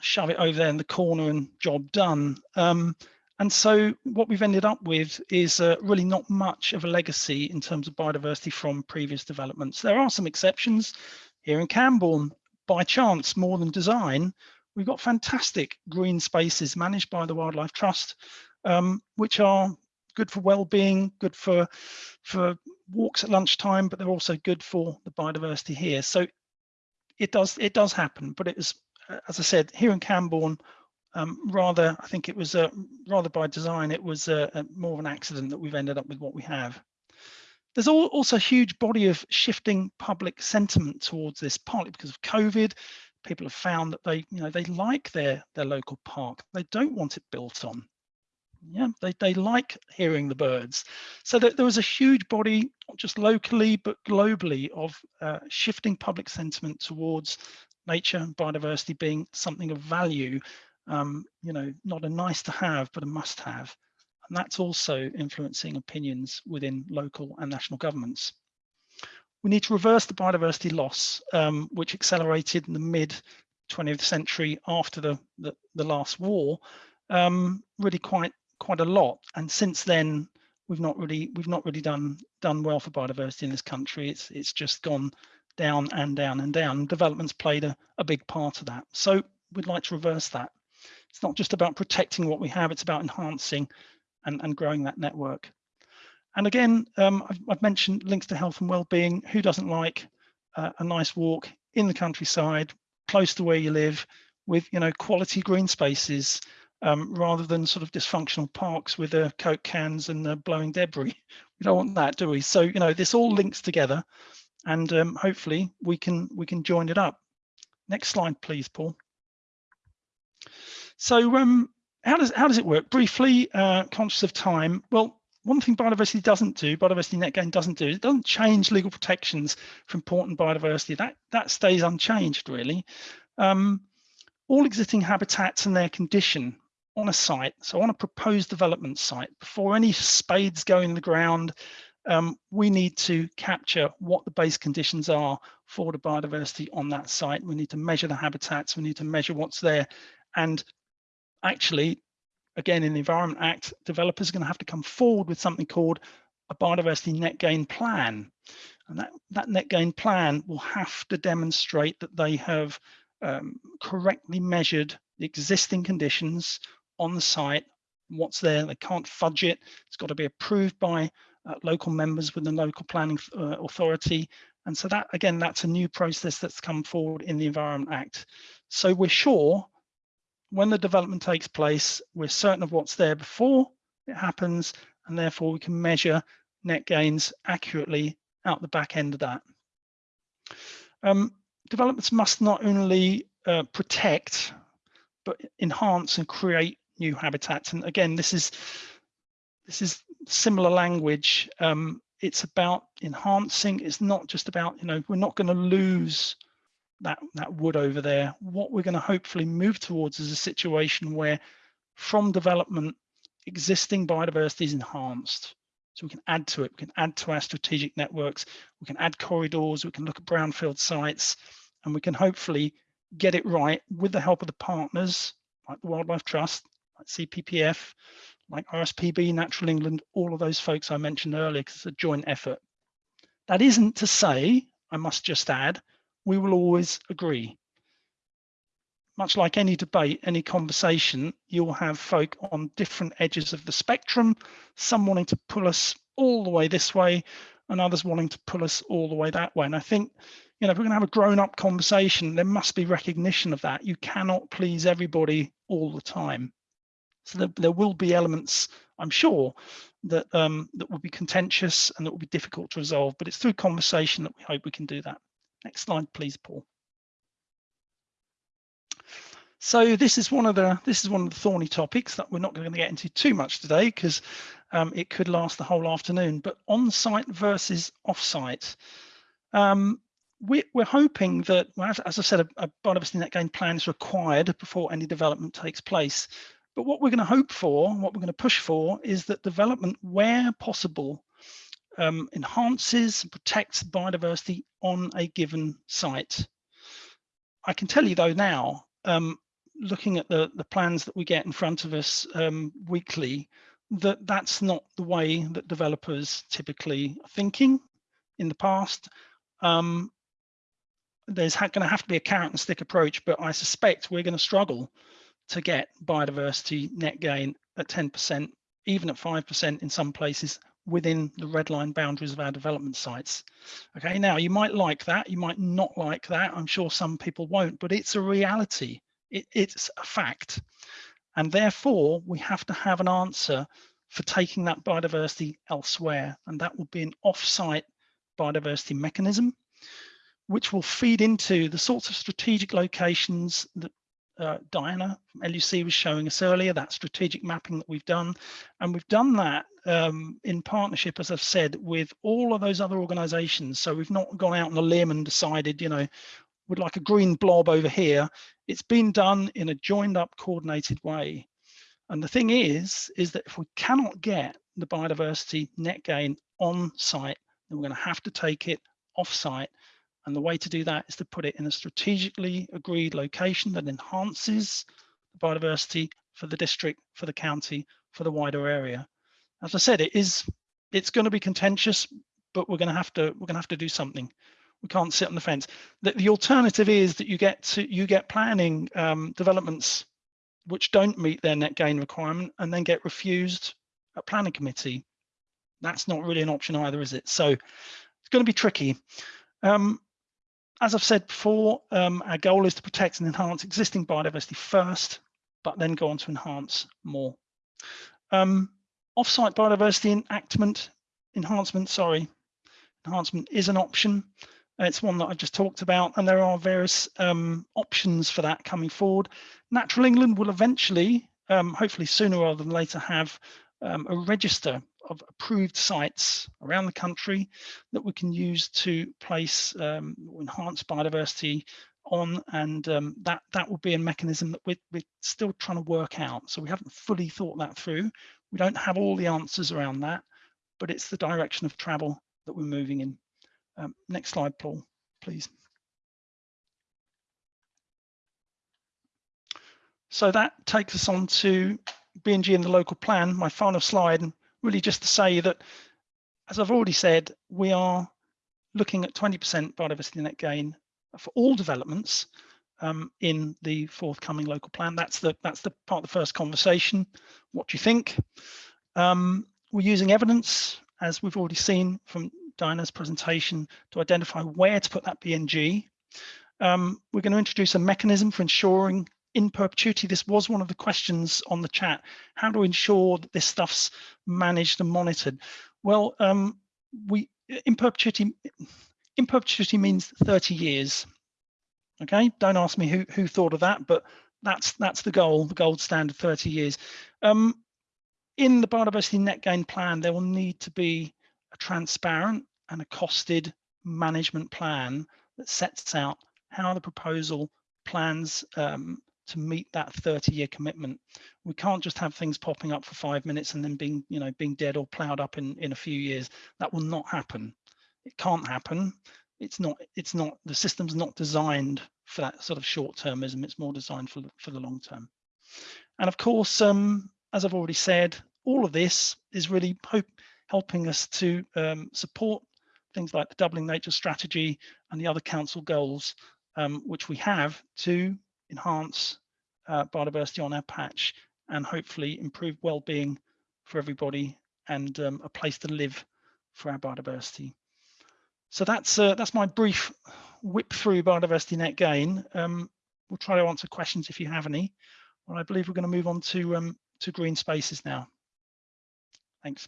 shove it over there in the corner and job done. Um, and so what we've ended up with is uh, really not much of a legacy in terms of biodiversity from previous developments. There are some exceptions here in Cambourne, by chance more than design, we've got fantastic green spaces managed by the Wildlife Trust, um, which are good for well-being, good for, for walks at lunchtime, but they're also good for the biodiversity here. So it does it does happen, but it is, as I said, here in Cambourne, um, rather, I think it was uh, rather by design, it was uh, more of an accident that we've ended up with what we have. There's also a huge body of shifting public sentiment towards this, partly because of COVID. People have found that they, you know, they like their their local park. They don't want it built on. Yeah, they, they like hearing the birds. So that there was a huge body, not just locally, but globally, of uh, shifting public sentiment towards nature and biodiversity being something of value um, you know, not a nice to have, but a must have. And that's also influencing opinions within local and national governments. We need to reverse the biodiversity loss, um, which accelerated in the mid 20th century after the, the, the last war. um, really quite quite a lot. And since then, we've not really we've not really done done well for biodiversity in this country. It's it's just gone down and down and down. Development's played a, a big part of that. So we'd like to reverse that. It's not just about protecting what we have, it's about enhancing and, and growing that network. And again, um, I've, I've, mentioned links to health and well-being. Who doesn't like uh, a nice walk in the countryside, close to where you live, with you know quality green spaces, um, rather than sort of dysfunctional parks with the coke cans and the blowing debris. We don't want that, do we? So you know this all links together, and um, hopefully we can we can join it up. Next slide, please, Paul. So um, how does how does it work? Briefly, uh, conscious of time. Well, one thing biodiversity doesn't do, biodiversity net gain doesn't do, it doesn't change legal protections for important biodiversity. That that stays unchanged really. Um, all existing habitats and their condition on a site, so on a proposed development site, before any spades go in the ground, um, we need to capture what the base conditions are for the biodiversity on that site. We need to measure the habitats, we need to measure what's there. And actually, again, in the Environment Act, developers are going to have to come forward with something called a biodiversity net gain plan. And that, that net gain plan will have to demonstrate that they have um, correctly measured the existing conditions on the site, what's there. They can't fudge it. It's got to be approved by uh, local members within the local planning uh, authority. And so that, again, that's a new process that's come forward in the Environment Act. So we're sure when the development takes place, we're certain of what's there before it happens, and therefore we can measure net gains accurately out the back end of that. Um, developments must not only uh, protect, but enhance and create new habitats. And again, this is this is similar language. Um, it's about enhancing. It's not just about, you know, we're not going to lose that, that wood over there. What we're going to hopefully move towards is a situation where from development, existing biodiversity is enhanced. So we can add to it, we can add to our strategic networks, we can add corridors, we can look at brownfield sites, and we can hopefully get it right with the help of the partners like the Wildlife Trust, like CPPF, like RSPB, Natural England, all of those folks I mentioned earlier, because it's a joint effort. That isn't to say, I must just add, we will always agree. Much like any debate, any conversation, you'll have folk on different edges of the spectrum, some wanting to pull us all the way this way and others wanting to pull us all the way that way. And I think, you know, if we're gonna have a grown up conversation, there must be recognition of that. You cannot please everybody all the time. So there, there will be elements, I'm sure, that um, that will be contentious and that will be difficult to resolve, but it's through conversation that we hope we can do that. Next slide, please, Paul. So this is one of the this is one of the thorny topics that we're not going to get into too much today because um, it could last the whole afternoon. But on-site versus off-site, um, we, are hoping that, well, as, as, I said, a, a biodiversity net gain plan is required before any development takes place. But what we're going to hope for, what we're going to push for, is that development, where possible, um, enhances and protects biodiversity on a given site. I can tell you though now, um, looking at the, the plans that we get in front of us um, weekly, that that's not the way that developers typically are thinking in the past. Um, there's going to have to be a carrot and stick approach, but I suspect we're going to struggle to get biodiversity net gain at 10%, even at 5% in some places within the red line boundaries of our development sites. Okay, now you might like that, you might not like that. I'm sure some people won't, but it's a reality. It, it's a fact. And therefore, we have to have an answer for taking that biodiversity elsewhere. And that will be an off-site biodiversity mechanism, which will feed into the sorts of strategic locations that uh, Diana from LUC was showing us earlier, that strategic mapping that we've done. And we've done that um, in partnership, as I've said, with all of those other organizations. So we've not gone out on a limb and decided, you know, would like a green blob over here. It's been done in a joined up, coordinated way. And the thing is, is that if we cannot get the biodiversity net gain on site, then we're going to have to take it off site and the way to do that is to put it in a strategically agreed location that enhances the biodiversity for the district, for the county, for the wider area. As I said, it is it's going to be contentious, but we're going to have to we're going to have to do something. We can't sit on the fence. The, the alternative is that you get to you get planning um, developments which don't meet their net gain requirement and then get refused at planning committee. That's not really an option either, is it? So it's going to be tricky. Um, as I've said before, um, our goal is to protect and enhance existing biodiversity first, but then go on to enhance more. Um, Offsite biodiversity enactment, enhancement, sorry, enhancement is an option. It's one that I've just talked about, and there are various um, options for that coming forward. Natural England will eventually, um, hopefully sooner rather than later, have um, a register of approved sites around the country that we can use to place um, enhanced biodiversity on and um, that that will be a mechanism that we're, we're still trying to work out so we haven't fully thought that through we don't have all the answers around that but it's the direction of travel that we're moving in. Um, next slide paul please. So that takes us on to BNG and the local plan my final slide and really just to say that as I've already said we are looking at 20% biodiversity net gain for all developments um, in the forthcoming local plan. That's the that's the part of the first conversation. What do you think? Um, we're using evidence, as we've already seen from Diana's presentation, to identify where to put that BNG. Um, we're going to introduce a mechanism for ensuring in perpetuity. This was one of the questions on the chat. How to ensure that this stuff's managed and monitored? Well, um, we in perpetuity in perpetuity means 30 years. Okay, don't ask me who, who thought of that, but that's that's the goal, the gold standard 30 years. Um, in the biodiversity net gain plan, there will need to be a transparent and a costed management plan that sets out how the proposal plans um, to meet that 30 year commitment. We can't just have things popping up for five minutes and then being, you know, being dead or plowed up in, in a few years. That will not happen it can't happen. It's not, it's not, the system's not designed for that sort of short termism. It's more designed for, for the long term. And of course, um, as I've already said, all of this is really hope, helping us to um, support things like the doubling nature strategy and the other council goals, um, which we have to enhance uh, biodiversity on our patch and hopefully improve well-being for everybody and um, a place to live for our biodiversity. So that's uh, that's my brief whip through biodiversity net gain. Um, we'll try to answer questions if you have any. Well, I believe we're going to move on to um, to green spaces now. Thanks.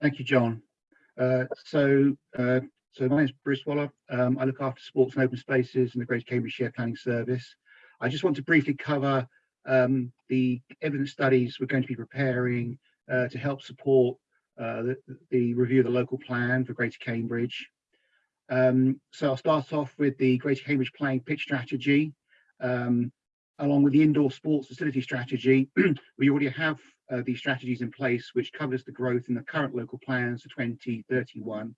Thank you, John. Uh, so, uh, so my name is Bruce Waller. Um, I look after sports and open spaces in the Greater Cambridge Shared Planning Service. I just want to briefly cover um, the evidence studies we're going to be preparing uh, to help support uh, the, the, review of the local plan for Greater Cambridge. Um, so I'll start off with the Greater Cambridge Playing Pitch Strategy, um, along with the indoor sports facility strategy. we already have uh, these strategies in place, which covers the growth in the current local plans for 2031.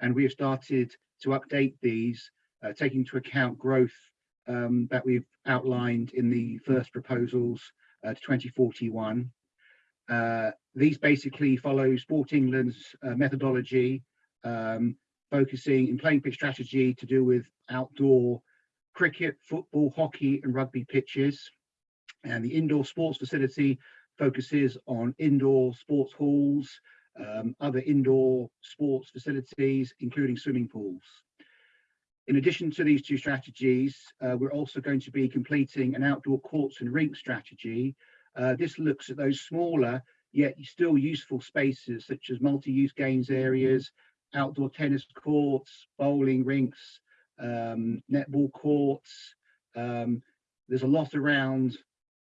And we have started to update these, uh, taking into account growth um, that we've outlined in the first proposals uh, to 2041. Uh, these basically follow Sport England's uh, methodology, um, focusing in playing pitch strategy to do with outdoor cricket, football, hockey and rugby pitches. And the indoor sports facility focuses on indoor sports halls, um, other indoor sports facilities, including swimming pools. In addition to these two strategies, uh, we're also going to be completing an outdoor courts and rink strategy. Uh, this looks at those smaller yet still useful spaces such as multi-use games areas, outdoor tennis courts, bowling rinks, um, netball courts. Um, there's a lot around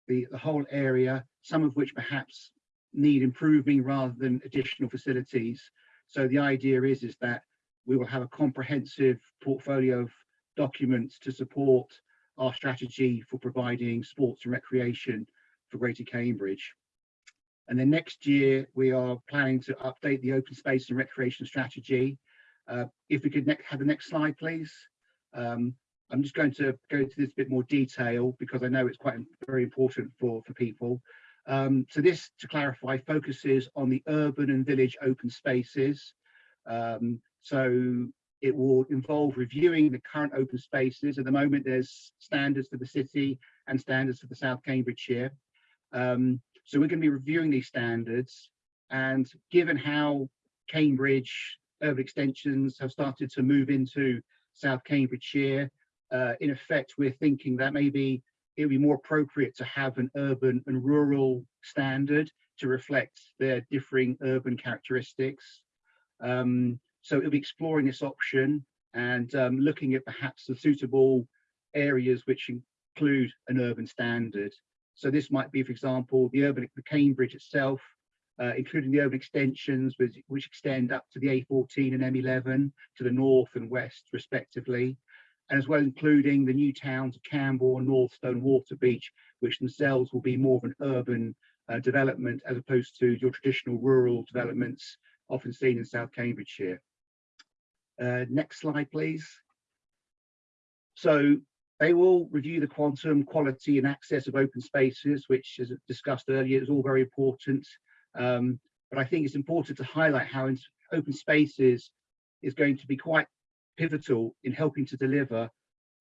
the, the whole area, some of which perhaps need improving rather than additional facilities. So the idea is, is that we will have a comprehensive portfolio of documents to support our strategy for providing sports and recreation for Greater Cambridge. And then next year, we are planning to update the open space and recreation strategy. Uh, if we could have the next slide, please. Um, I'm just going to go into this a bit more detail because I know it's quite very important for, for people. Um, so this, to clarify, focuses on the urban and village open spaces. Um, so it will involve reviewing the current open spaces. At the moment, there's standards for the city and standards for the South Cambridgeshire. Um, so we're going to be reviewing these standards. And given how Cambridge urban extensions have started to move into South Cambridgeshire, uh, in effect, we're thinking that maybe it would be more appropriate to have an urban and rural standard to reflect their differing urban characteristics. Um, so it'll be exploring this option and um, looking at perhaps the suitable areas which include an urban standard. So this might be, for example, the urban, the Cambridge itself, uh, including the urban extensions which, which extend up to the A14 and M11 to the north and west respectively, and as well including the new towns of Cambourne, Northstowe, Waterbeach, which themselves will be more of an urban uh, development as opposed to your traditional rural developments often seen in South Cambridgeshire. Uh, next slide, please. So they will review the quantum, quality and access of open spaces, which as discussed earlier is all very important. Um, but I think it's important to highlight how open spaces is going to be quite pivotal in helping to deliver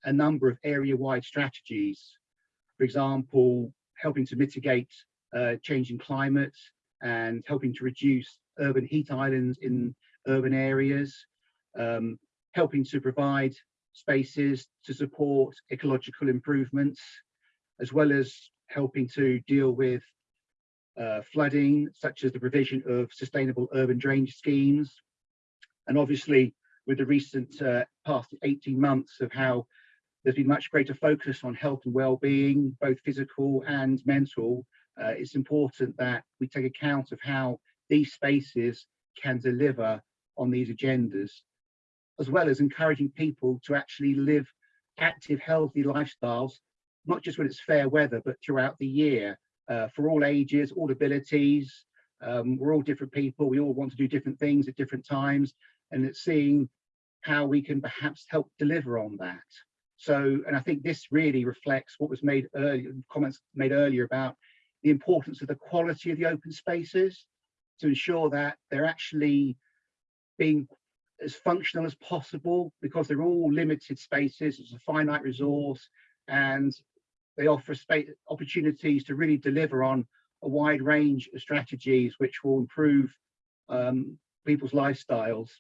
a number of area-wide strategies. For example, helping to mitigate uh, changing climate and helping to reduce urban heat islands in urban areas, um, helping to provide spaces to support ecological improvements, as well as helping to deal with uh, flooding, such as the provision of sustainable urban drainage schemes. And obviously, with the recent uh, past 18 months of how there's been much greater focus on health and well-being, both physical and mental, uh, it's important that we take account of how these spaces can deliver on these agendas, as well as encouraging people to actually live active, healthy lifestyles, not just when it's fair weather, but throughout the year, uh, for all ages, all abilities. Um, we're all different people. We all want to do different things at different times, and it's seeing how we can perhaps help deliver on that. So, and I think this really reflects what was made earlier, comments made earlier about the importance of the quality of the open spaces to ensure that they're actually being as functional as possible because they're all limited spaces, it's a finite resource, and they offer space opportunities to really deliver on a wide range of strategies which will improve um, people's lifestyles.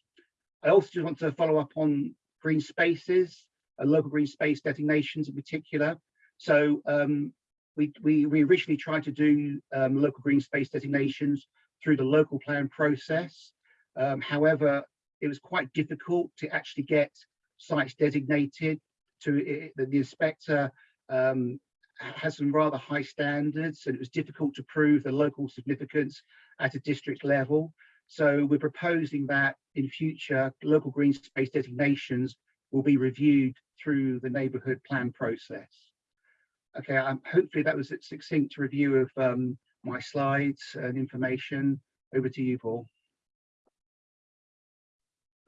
I also just want to follow up on green spaces, uh, local green space designations in particular. So um, we, we, we originally tried to do um, local green space designations through the local plan process. Um, however, it was quite difficult to actually get sites designated to the, the inspector um, has some rather high standards and it was difficult to prove the local significance at a district level. So we're proposing that in future local green space designations will be reviewed through the neighbourhood plan process. Okay, um, hopefully that was a succinct review of um, my slides and information. Over to you, Paul.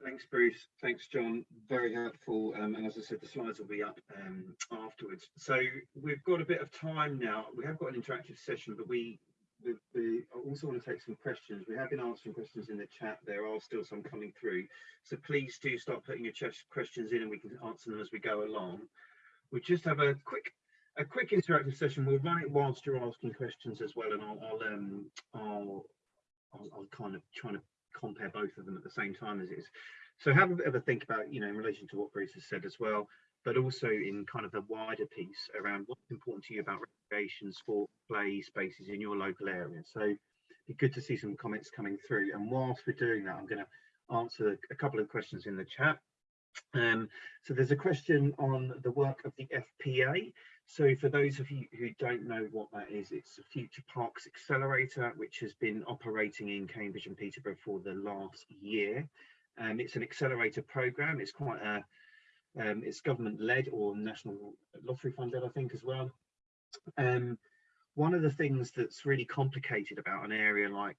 Thanks, Bruce. Thanks, John. Very helpful. Um, and as I said, the slides will be up um, afterwards. So we've got a bit of time now. We have got an interactive session, but we, we, we also want to take some questions. We have been answering questions in the chat. There are still some coming through. So please do start putting your questions in and we can answer them as we go along. We just have a quick a quick interactive session. We'll run it whilst you're asking questions as well, and I'll I'll um I'll I'll, I'll kind of try to compare both of them at the same time as is. So have a bit of a think about, you know, in relation to what Bruce has said as well, but also in kind of the wider piece around what's important to you about recreation, sport, play spaces in your local area. So it'd be good to see some comments coming through. And whilst we're doing that, I'm going to answer a couple of questions in the chat. Um, so there's a question on the work of the FPA. So for those of you who don't know what that is, it's a Future Parks Accelerator, which has been operating in Cambridge and Peterborough for the last year. Um, it's an accelerator program. It's quite a, um, it's government led or national lottery funded, I think, as well. Um, one of the things that's really complicated about an area like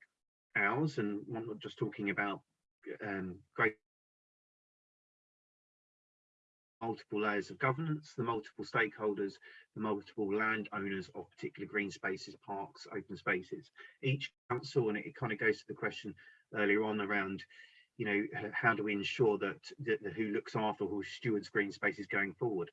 ours, and I'm not just talking about um, great multiple layers of governance, the multiple stakeholders, the multiple landowners of particular green spaces, parks, open spaces. Each council, and it, it kind of goes to the question earlier on around, you know, how do we ensure that, that, that who looks after, who stewards green spaces going forward?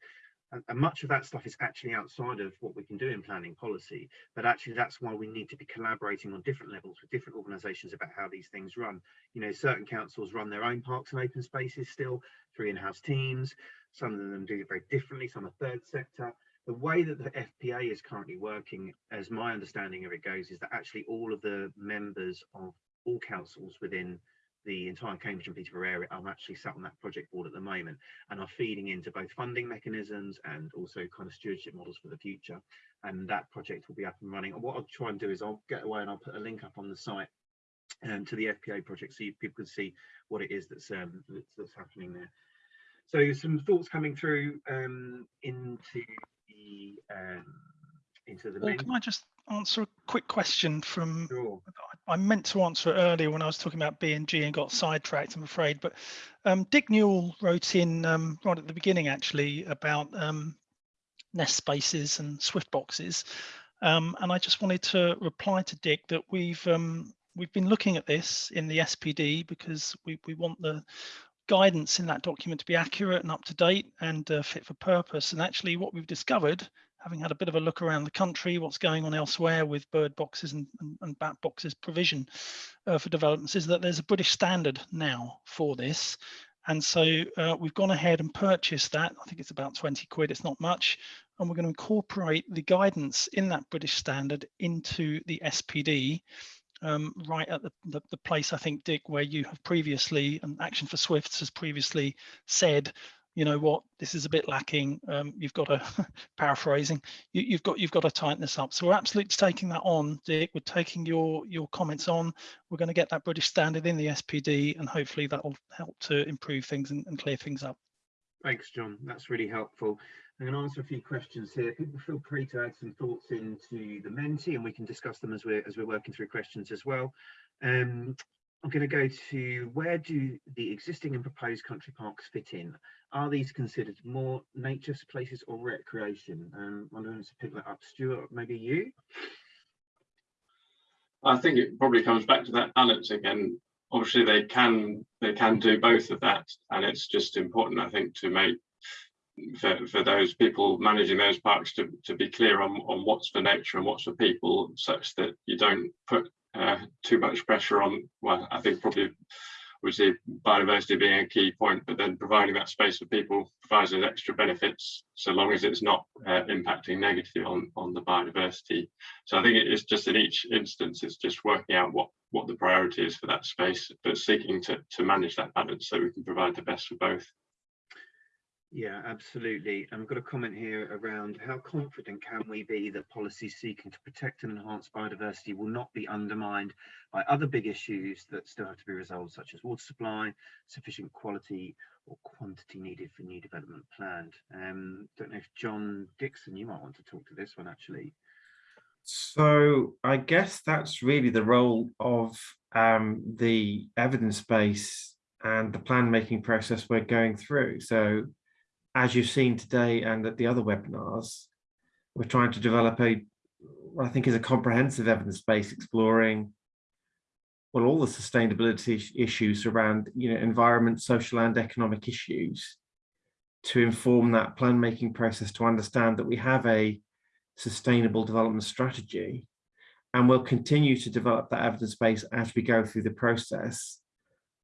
And, and much of that stuff is actually outside of what we can do in planning policy, but actually that's why we need to be collaborating on different levels with different organisations about how these things run. You know, certain councils run their own parks and open spaces still through in-house teams. Some of them do it very differently. Some are third sector. The way that the FPA is currently working, as my understanding of it goes, is that actually all of the members of all councils within the entire Cambridge and Peterborough area are actually sat on that project board at the moment and are feeding into both funding mechanisms and also kind of stewardship models for the future. And that project will be up and running. And what I'll try and do is I'll get away and I'll put a link up on the site um, to the FPA project so you, people can see what it is that's, um, that's, that's happening there. So some thoughts coming through um, into the um, into the Well, main. can I just answer a quick question from Sure. I meant to answer it earlier when I was talking about B and G and got sidetracked, I'm afraid. But um, Dick Newell wrote in um, right at the beginning, actually, about um, nest spaces and Swift boxes. Um, and I just wanted to reply to Dick that we've um, we've been looking at this in the SPD because we, we want the guidance in that document to be accurate and up to date and uh, fit for purpose. And actually, what we've discovered having had a bit of a look around the country, what's going on elsewhere with bird boxes and, and, and bat boxes provision uh, for developments is that there's a British standard now for this. And so uh, we've gone ahead and purchased that. I think it's about 20 quid, it's not much. And we're going to incorporate the guidance in that British standard into the SPD um, right at the, the, the place, I think, Dick, where you have previously, and Action for Swifts has previously said you know what this is a bit lacking um, you've got to paraphrasing you, have got you've got to tighten this up so we're absolutely taking that on dick we're taking your your comments on we're going to get that british standard in the spd and hopefully that will help to improve things and, and clear things up Thanks, John. That's really helpful. I'm going to answer a few questions here. People feel free to add some thoughts into the Menti, and we can discuss them as we're as we're working through questions as well. Um, I'm going to go to where do the existing and proposed country parks fit in? Are these considered more nature places or recreation? Um, I'm going to pick that up. Stuart, maybe you? I think it probably comes back to that balance again. Obviously, they can they can do both of that, and it's just important, I think, to make for, for those people managing those parks to, to be clear on, on what's for nature and what's for people, such that you don't put uh, too much pressure on. Well, I think probably we see biodiversity being a key point, but then providing that space for people provides those extra benefits, so long as it's not uh, impacting negatively on, on the biodiversity. So I think it's just in each instance, it's just working out what, what the priority is for that space, but seeking to, to manage that balance so we can provide the best for both. Yeah, absolutely. I've got a comment here around how confident can we be that policies seeking to protect and enhance biodiversity will not be undermined by other big issues that still have to be resolved, such as water supply, sufficient quality or quantity needed for new development planned. Um, don't know if John Dixon, you might want to talk to this one actually. So I guess that's really the role of um, the evidence base and the plan making process we're going through. So as you've seen today and at the other webinars, we're trying to develop a, what I think is a comprehensive evidence base exploring well, all the sustainability issues around, you know, environment, social and economic issues to inform that plan making process to understand that we have a sustainable development strategy and we'll continue to develop that evidence base as we go through the process.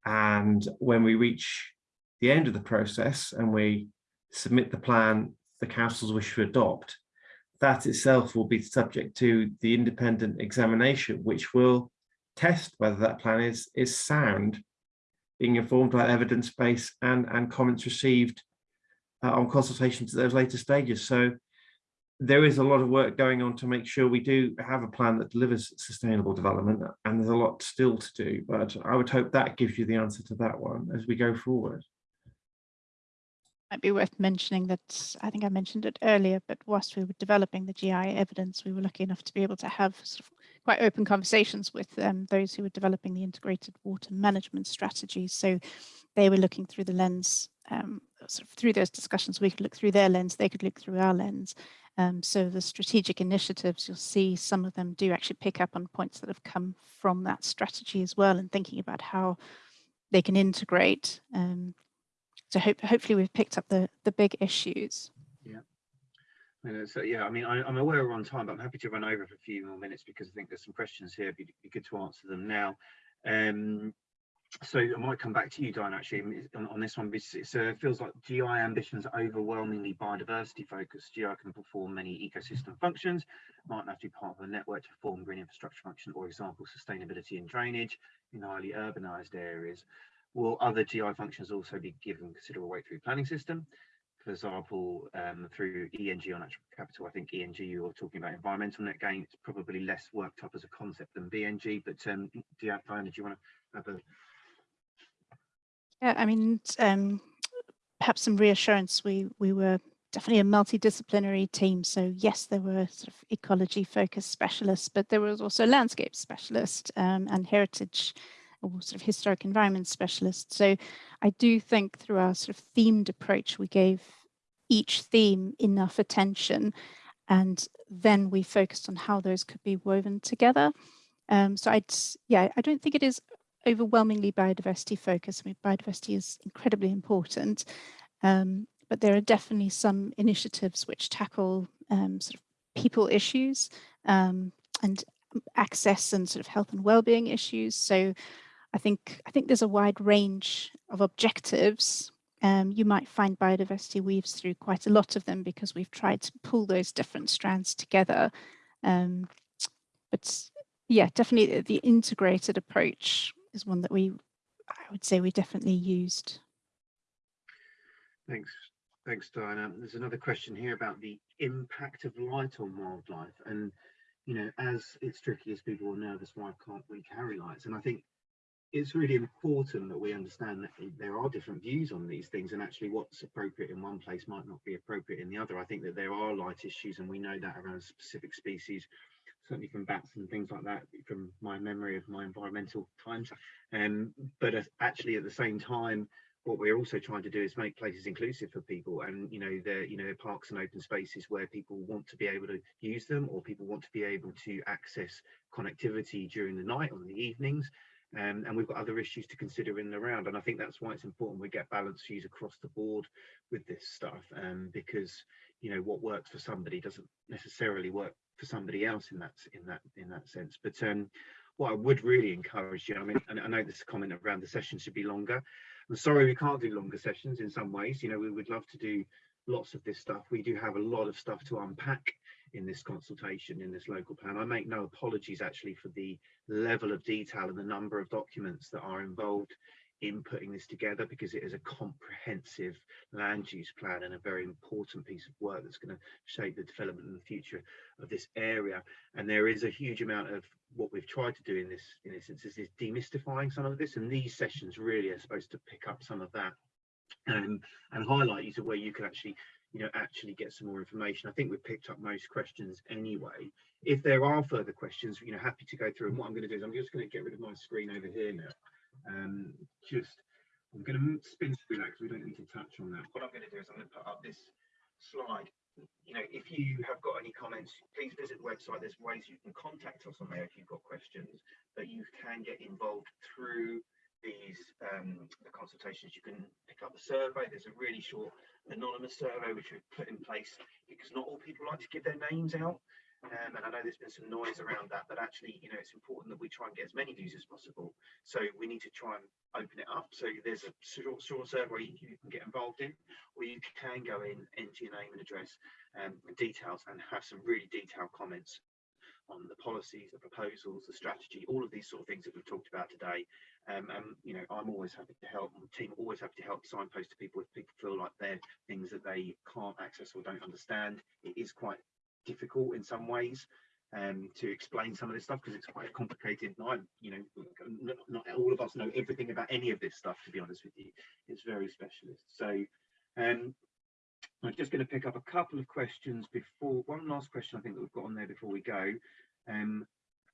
And when we reach the end of the process and we submit the plan the councils wish to adopt, that itself will be subject to the independent examination, which will test whether that plan is, is sound, being informed by evidence base and, and comments received uh, on consultations at those later stages. So there is a lot of work going on to make sure we do have a plan that delivers sustainable development, and there's a lot still to do, but I would hope that gives you the answer to that one as we go forward might be worth mentioning that I think I mentioned it earlier, but whilst we were developing the GI evidence, we were lucky enough to be able to have sort of quite open conversations with um, those who were developing the integrated water management strategies. So they were looking through the lens um, sort of through those discussions, we could look through their lens, they could look through our lens. Um, so the strategic initiatives, you'll see some of them do actually pick up on points that have come from that strategy as well and thinking about how they can integrate. Um, so hope, hopefully we've picked up the, the big issues. Uh, so yeah, I mean, I, I'm aware we're on time, but I'm happy to run over for a few more minutes because I think there's some questions here. It'd be, good to answer them now. Um, so I might come back to you, Diane, actually, on, on this one. because It uh, feels like GI ambitions are overwhelmingly biodiversity focused. GI can perform many ecosystem functions, might have to be part of a network to perform green infrastructure function, or example, sustainability and drainage in highly urbanized areas. Will other GI functions also be given considerable weight through planning system? For example, um, through ENG on natural capital, I think ENG you're talking about environmental net gain. It's probably less worked up as a concept than BNG, but um, Diana, do you want to have a Yeah, I mean, um, perhaps some reassurance. We we were definitely a multidisciplinary team. So yes, there were sort of ecology focused specialists, but there was also landscape specialists um, and heritage or sort of historic environment specialist. So I do think through our sort of themed approach, we gave each theme enough attention and then we focused on how those could be woven together. Um, so I'd, yeah, I don't think it is overwhelmingly biodiversity focused. I mean, biodiversity is incredibly important, um, but there are definitely some initiatives which tackle um, sort of people issues um, and access and sort of health and well-being issues. So I think I think there's a wide range of objectives. Um, you might find biodiversity weaves through quite a lot of them because we've tried to pull those different strands together. Um, but yeah, definitely the integrated approach is one that we, I would say we definitely used. Thanks. Thanks, Diana. There's another question here about the impact of light on wildlife. And, you know, as it's tricky as people are nervous, why can't we carry lights? And I think it's really important that we understand that there are different views on these things and actually what's appropriate in one place might not be appropriate in the other. I think that there are light issues and we know that around specific species, certainly from bats and things like that, from my memory of my environmental times. Um, but actually at the same time, what we're also trying to do is make places inclusive for people and you know the you know parks and open spaces where people want to be able to use them or people want to be able to access connectivity during the night or the evenings um, and we've got other issues to consider in the round and i think that's why it's important we get balanced views across the board with this stuff um, because you know what works for somebody doesn't necessarily work for somebody else in that in that in that sense. But um, what i would really encourage you i mean and i know this comment around the session should be longer. I'm sorry we can't do longer sessions in some ways. You know we would love to do lots of this stuff. We do have a lot of stuff to unpack in this consultation in this local plan. I make no apologies actually for the level of detail and the number of documents that are involved in putting this together because it is a comprehensive land use plan and a very important piece of work that's going to shape the development in the future of this area and there is a huge amount of what we've tried to do in this in this instance is demystifying some of this and these sessions really are supposed to pick up some of that um, and highlight you to where you can actually you know actually get some more information. I think we've picked up most questions anyway. If there are further questions you know happy to go through and what i'm going to do is i'm just going to get rid of my screen over here now. Um just i'm going to spin through that because we don't need to touch on that. What i'm going to do is i'm going to put up this slide. You know if you have got any comments please visit the website. There's ways you can contact us on there if you've got questions but you can get involved through these um, the consultations. You can pick up the survey. There's a really short anonymous survey which we've put in place because not all people like to give their names out. Um, and I know there's been some noise around that but actually you know it's important that we try and get as many views as possible. So we need to try and open it up. So there's a short, short survey you, can get involved in or you can go in enter your name and address um, and details and have some really detailed comments on the policies, the proposals, the strategy, all of these sort of things that we've talked about today. Um, and you know, I'm always happy to help. The team always happy to help signpost to people if people feel like they're things that they can't access or don't understand. It is quite difficult in some ways um, to explain some of this stuff because it's quite complicated. And I'm, you know, not, not all of us know everything about any of this stuff. To be honest with you, it's very specialist. So. Um, I'm just going to pick up a couple of questions before one last question I think that we've got on there before we go. Um,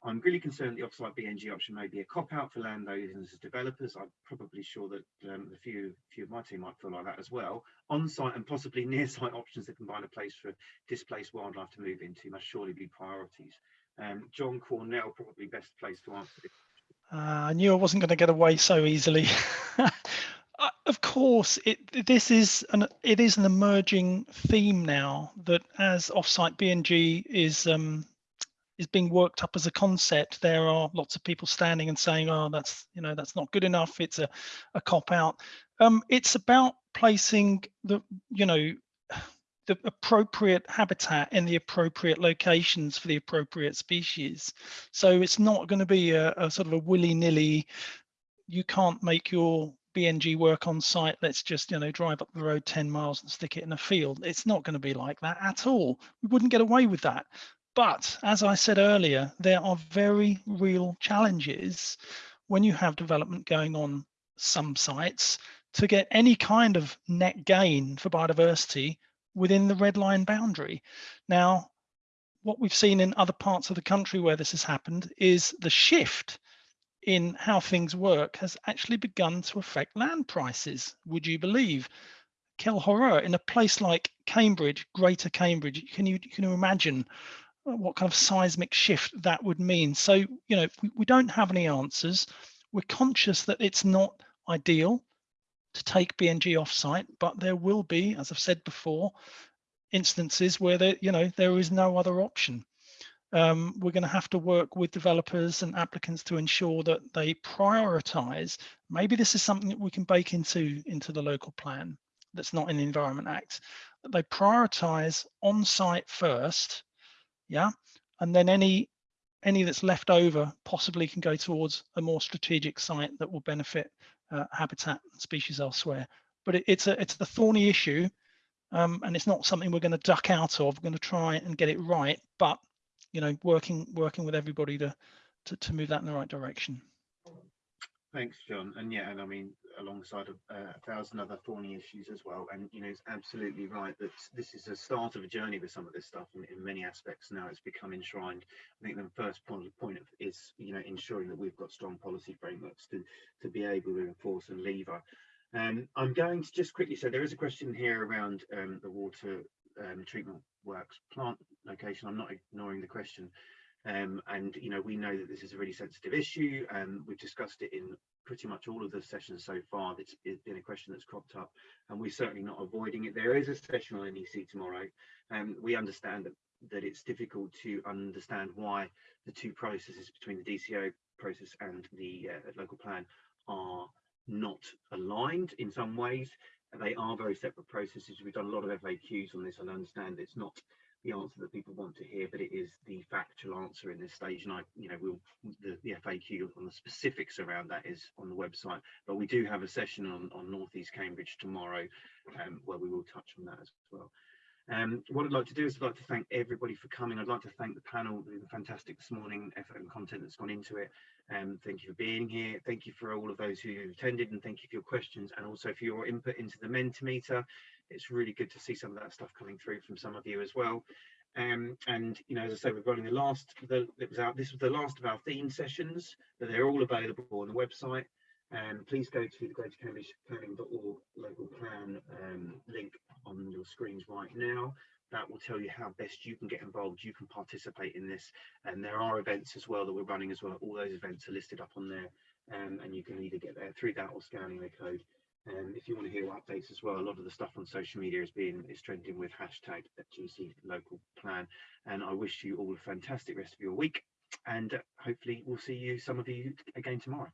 I'm really concerned the offsite BNG option may be a cop-out for landowners as developers. I'm probably sure that um, a few, few of my team might feel like that as well. On-site and possibly near-site options that combine a place for displaced wildlife to move into must surely be priorities. Um, John Cornell, probably best placed to answer this. Uh, I knew I wasn't going to get away so easily. Uh, of course, it, this is an it is an emerging theme now that as offsite BNG is um, is being worked up as a concept, there are lots of people standing and saying, "Oh, that's you know that's not good enough. It's a a cop out." Um, it's about placing the you know the appropriate habitat in the appropriate locations for the appropriate species. So it's not going to be a, a sort of a willy-nilly. You can't make your BNG work on site, let's just, you know, drive up the road 10 miles and stick it in a field. It's not going to be like that at all. We wouldn't get away with that. But as I said earlier, there are very real challenges when you have development going on some sites to get any kind of net gain for biodiversity within the red line boundary. Now, what we've seen in other parts of the country where this has happened is the shift in how things work has actually begun to affect land prices, would you believe? Horror, in a place like Cambridge, Greater Cambridge, can you, can you imagine what kind of seismic shift that would mean? So, you know, we, we don't have any answers. We're conscious that it's not ideal to take BNG offsite, but there will be, as I've said before, instances where there, you know, there is no other option um, we're going to have to work with developers and applicants to ensure that they prioritize. Maybe this is something that we can bake into, into the local plan that's not in the Environment Act, that they prioritize on-site first, yeah, and then any any that's left over possibly can go towards a more strategic site that will benefit uh, habitat and species elsewhere. But it, it's a it's a thorny issue, um, and it's not something we're going to duck out of. We're going to try and get it right, but you know, working working with everybody to to, to move that in the right direction. Thanks, John. And yeah, and I mean, alongside a, a, thousand other thorny issues as well. And you know, it's absolutely right that this is a start of a journey with some of this stuff in, in many aspects. Now it's become enshrined. I think the first point, point of is you know ensuring that we've got strong policy frameworks to to be able to enforce and lever. Um, I'm going to just quickly say there is a question here around um, the water um, treatment works plant location. I'm not ignoring the question. Um, and, you know, we know that this is a really sensitive issue and we've discussed it in pretty much all of the sessions so far. It's, it's been a question that's cropped up and we're certainly not avoiding it. There is a session on NEC tomorrow and um, we understand that, that it's difficult to understand why the two processes between the DCO process and the uh, local plan are not aligned in some ways they are very separate processes. We've done a lot of FAQs on this and I understand it's not the answer that people want to hear, but it is the factual answer in this stage. And I, you know, we'll the, the FAQ on the specifics around that is on the website. But we do have a session on on Northeast Cambridge tomorrow, um, where we will touch on that as well. Um, what I'd like to do is I'd like to thank everybody for coming. I'd like to thank the panel, the fantastic this morning effort and content that's gone into it. Um, thank you for being here. Thank you for all of those who attended and thank you for your questions and also for your input into the Mentimeter. It's really good to see some of that stuff coming through from some of you as well. Um, and you know, as I say, we're running the last. The, it was out. This was the last of our theme sessions, but they're all available on the website. Um, please go to the Greater Cambridge Planning.org local plan um, link on your screens right now. That will tell you how best you can get involved. You can participate in this, and there are events as well that we're running as well. All those events are listed up on there, um, and you can either get there through that or scanning the code. And um, if you want to hear updates as well, a lot of the stuff on social media is being is trending with hashtag GC local plan. And I wish you all a fantastic rest of your week, and hopefully we'll see you some of you again tomorrow.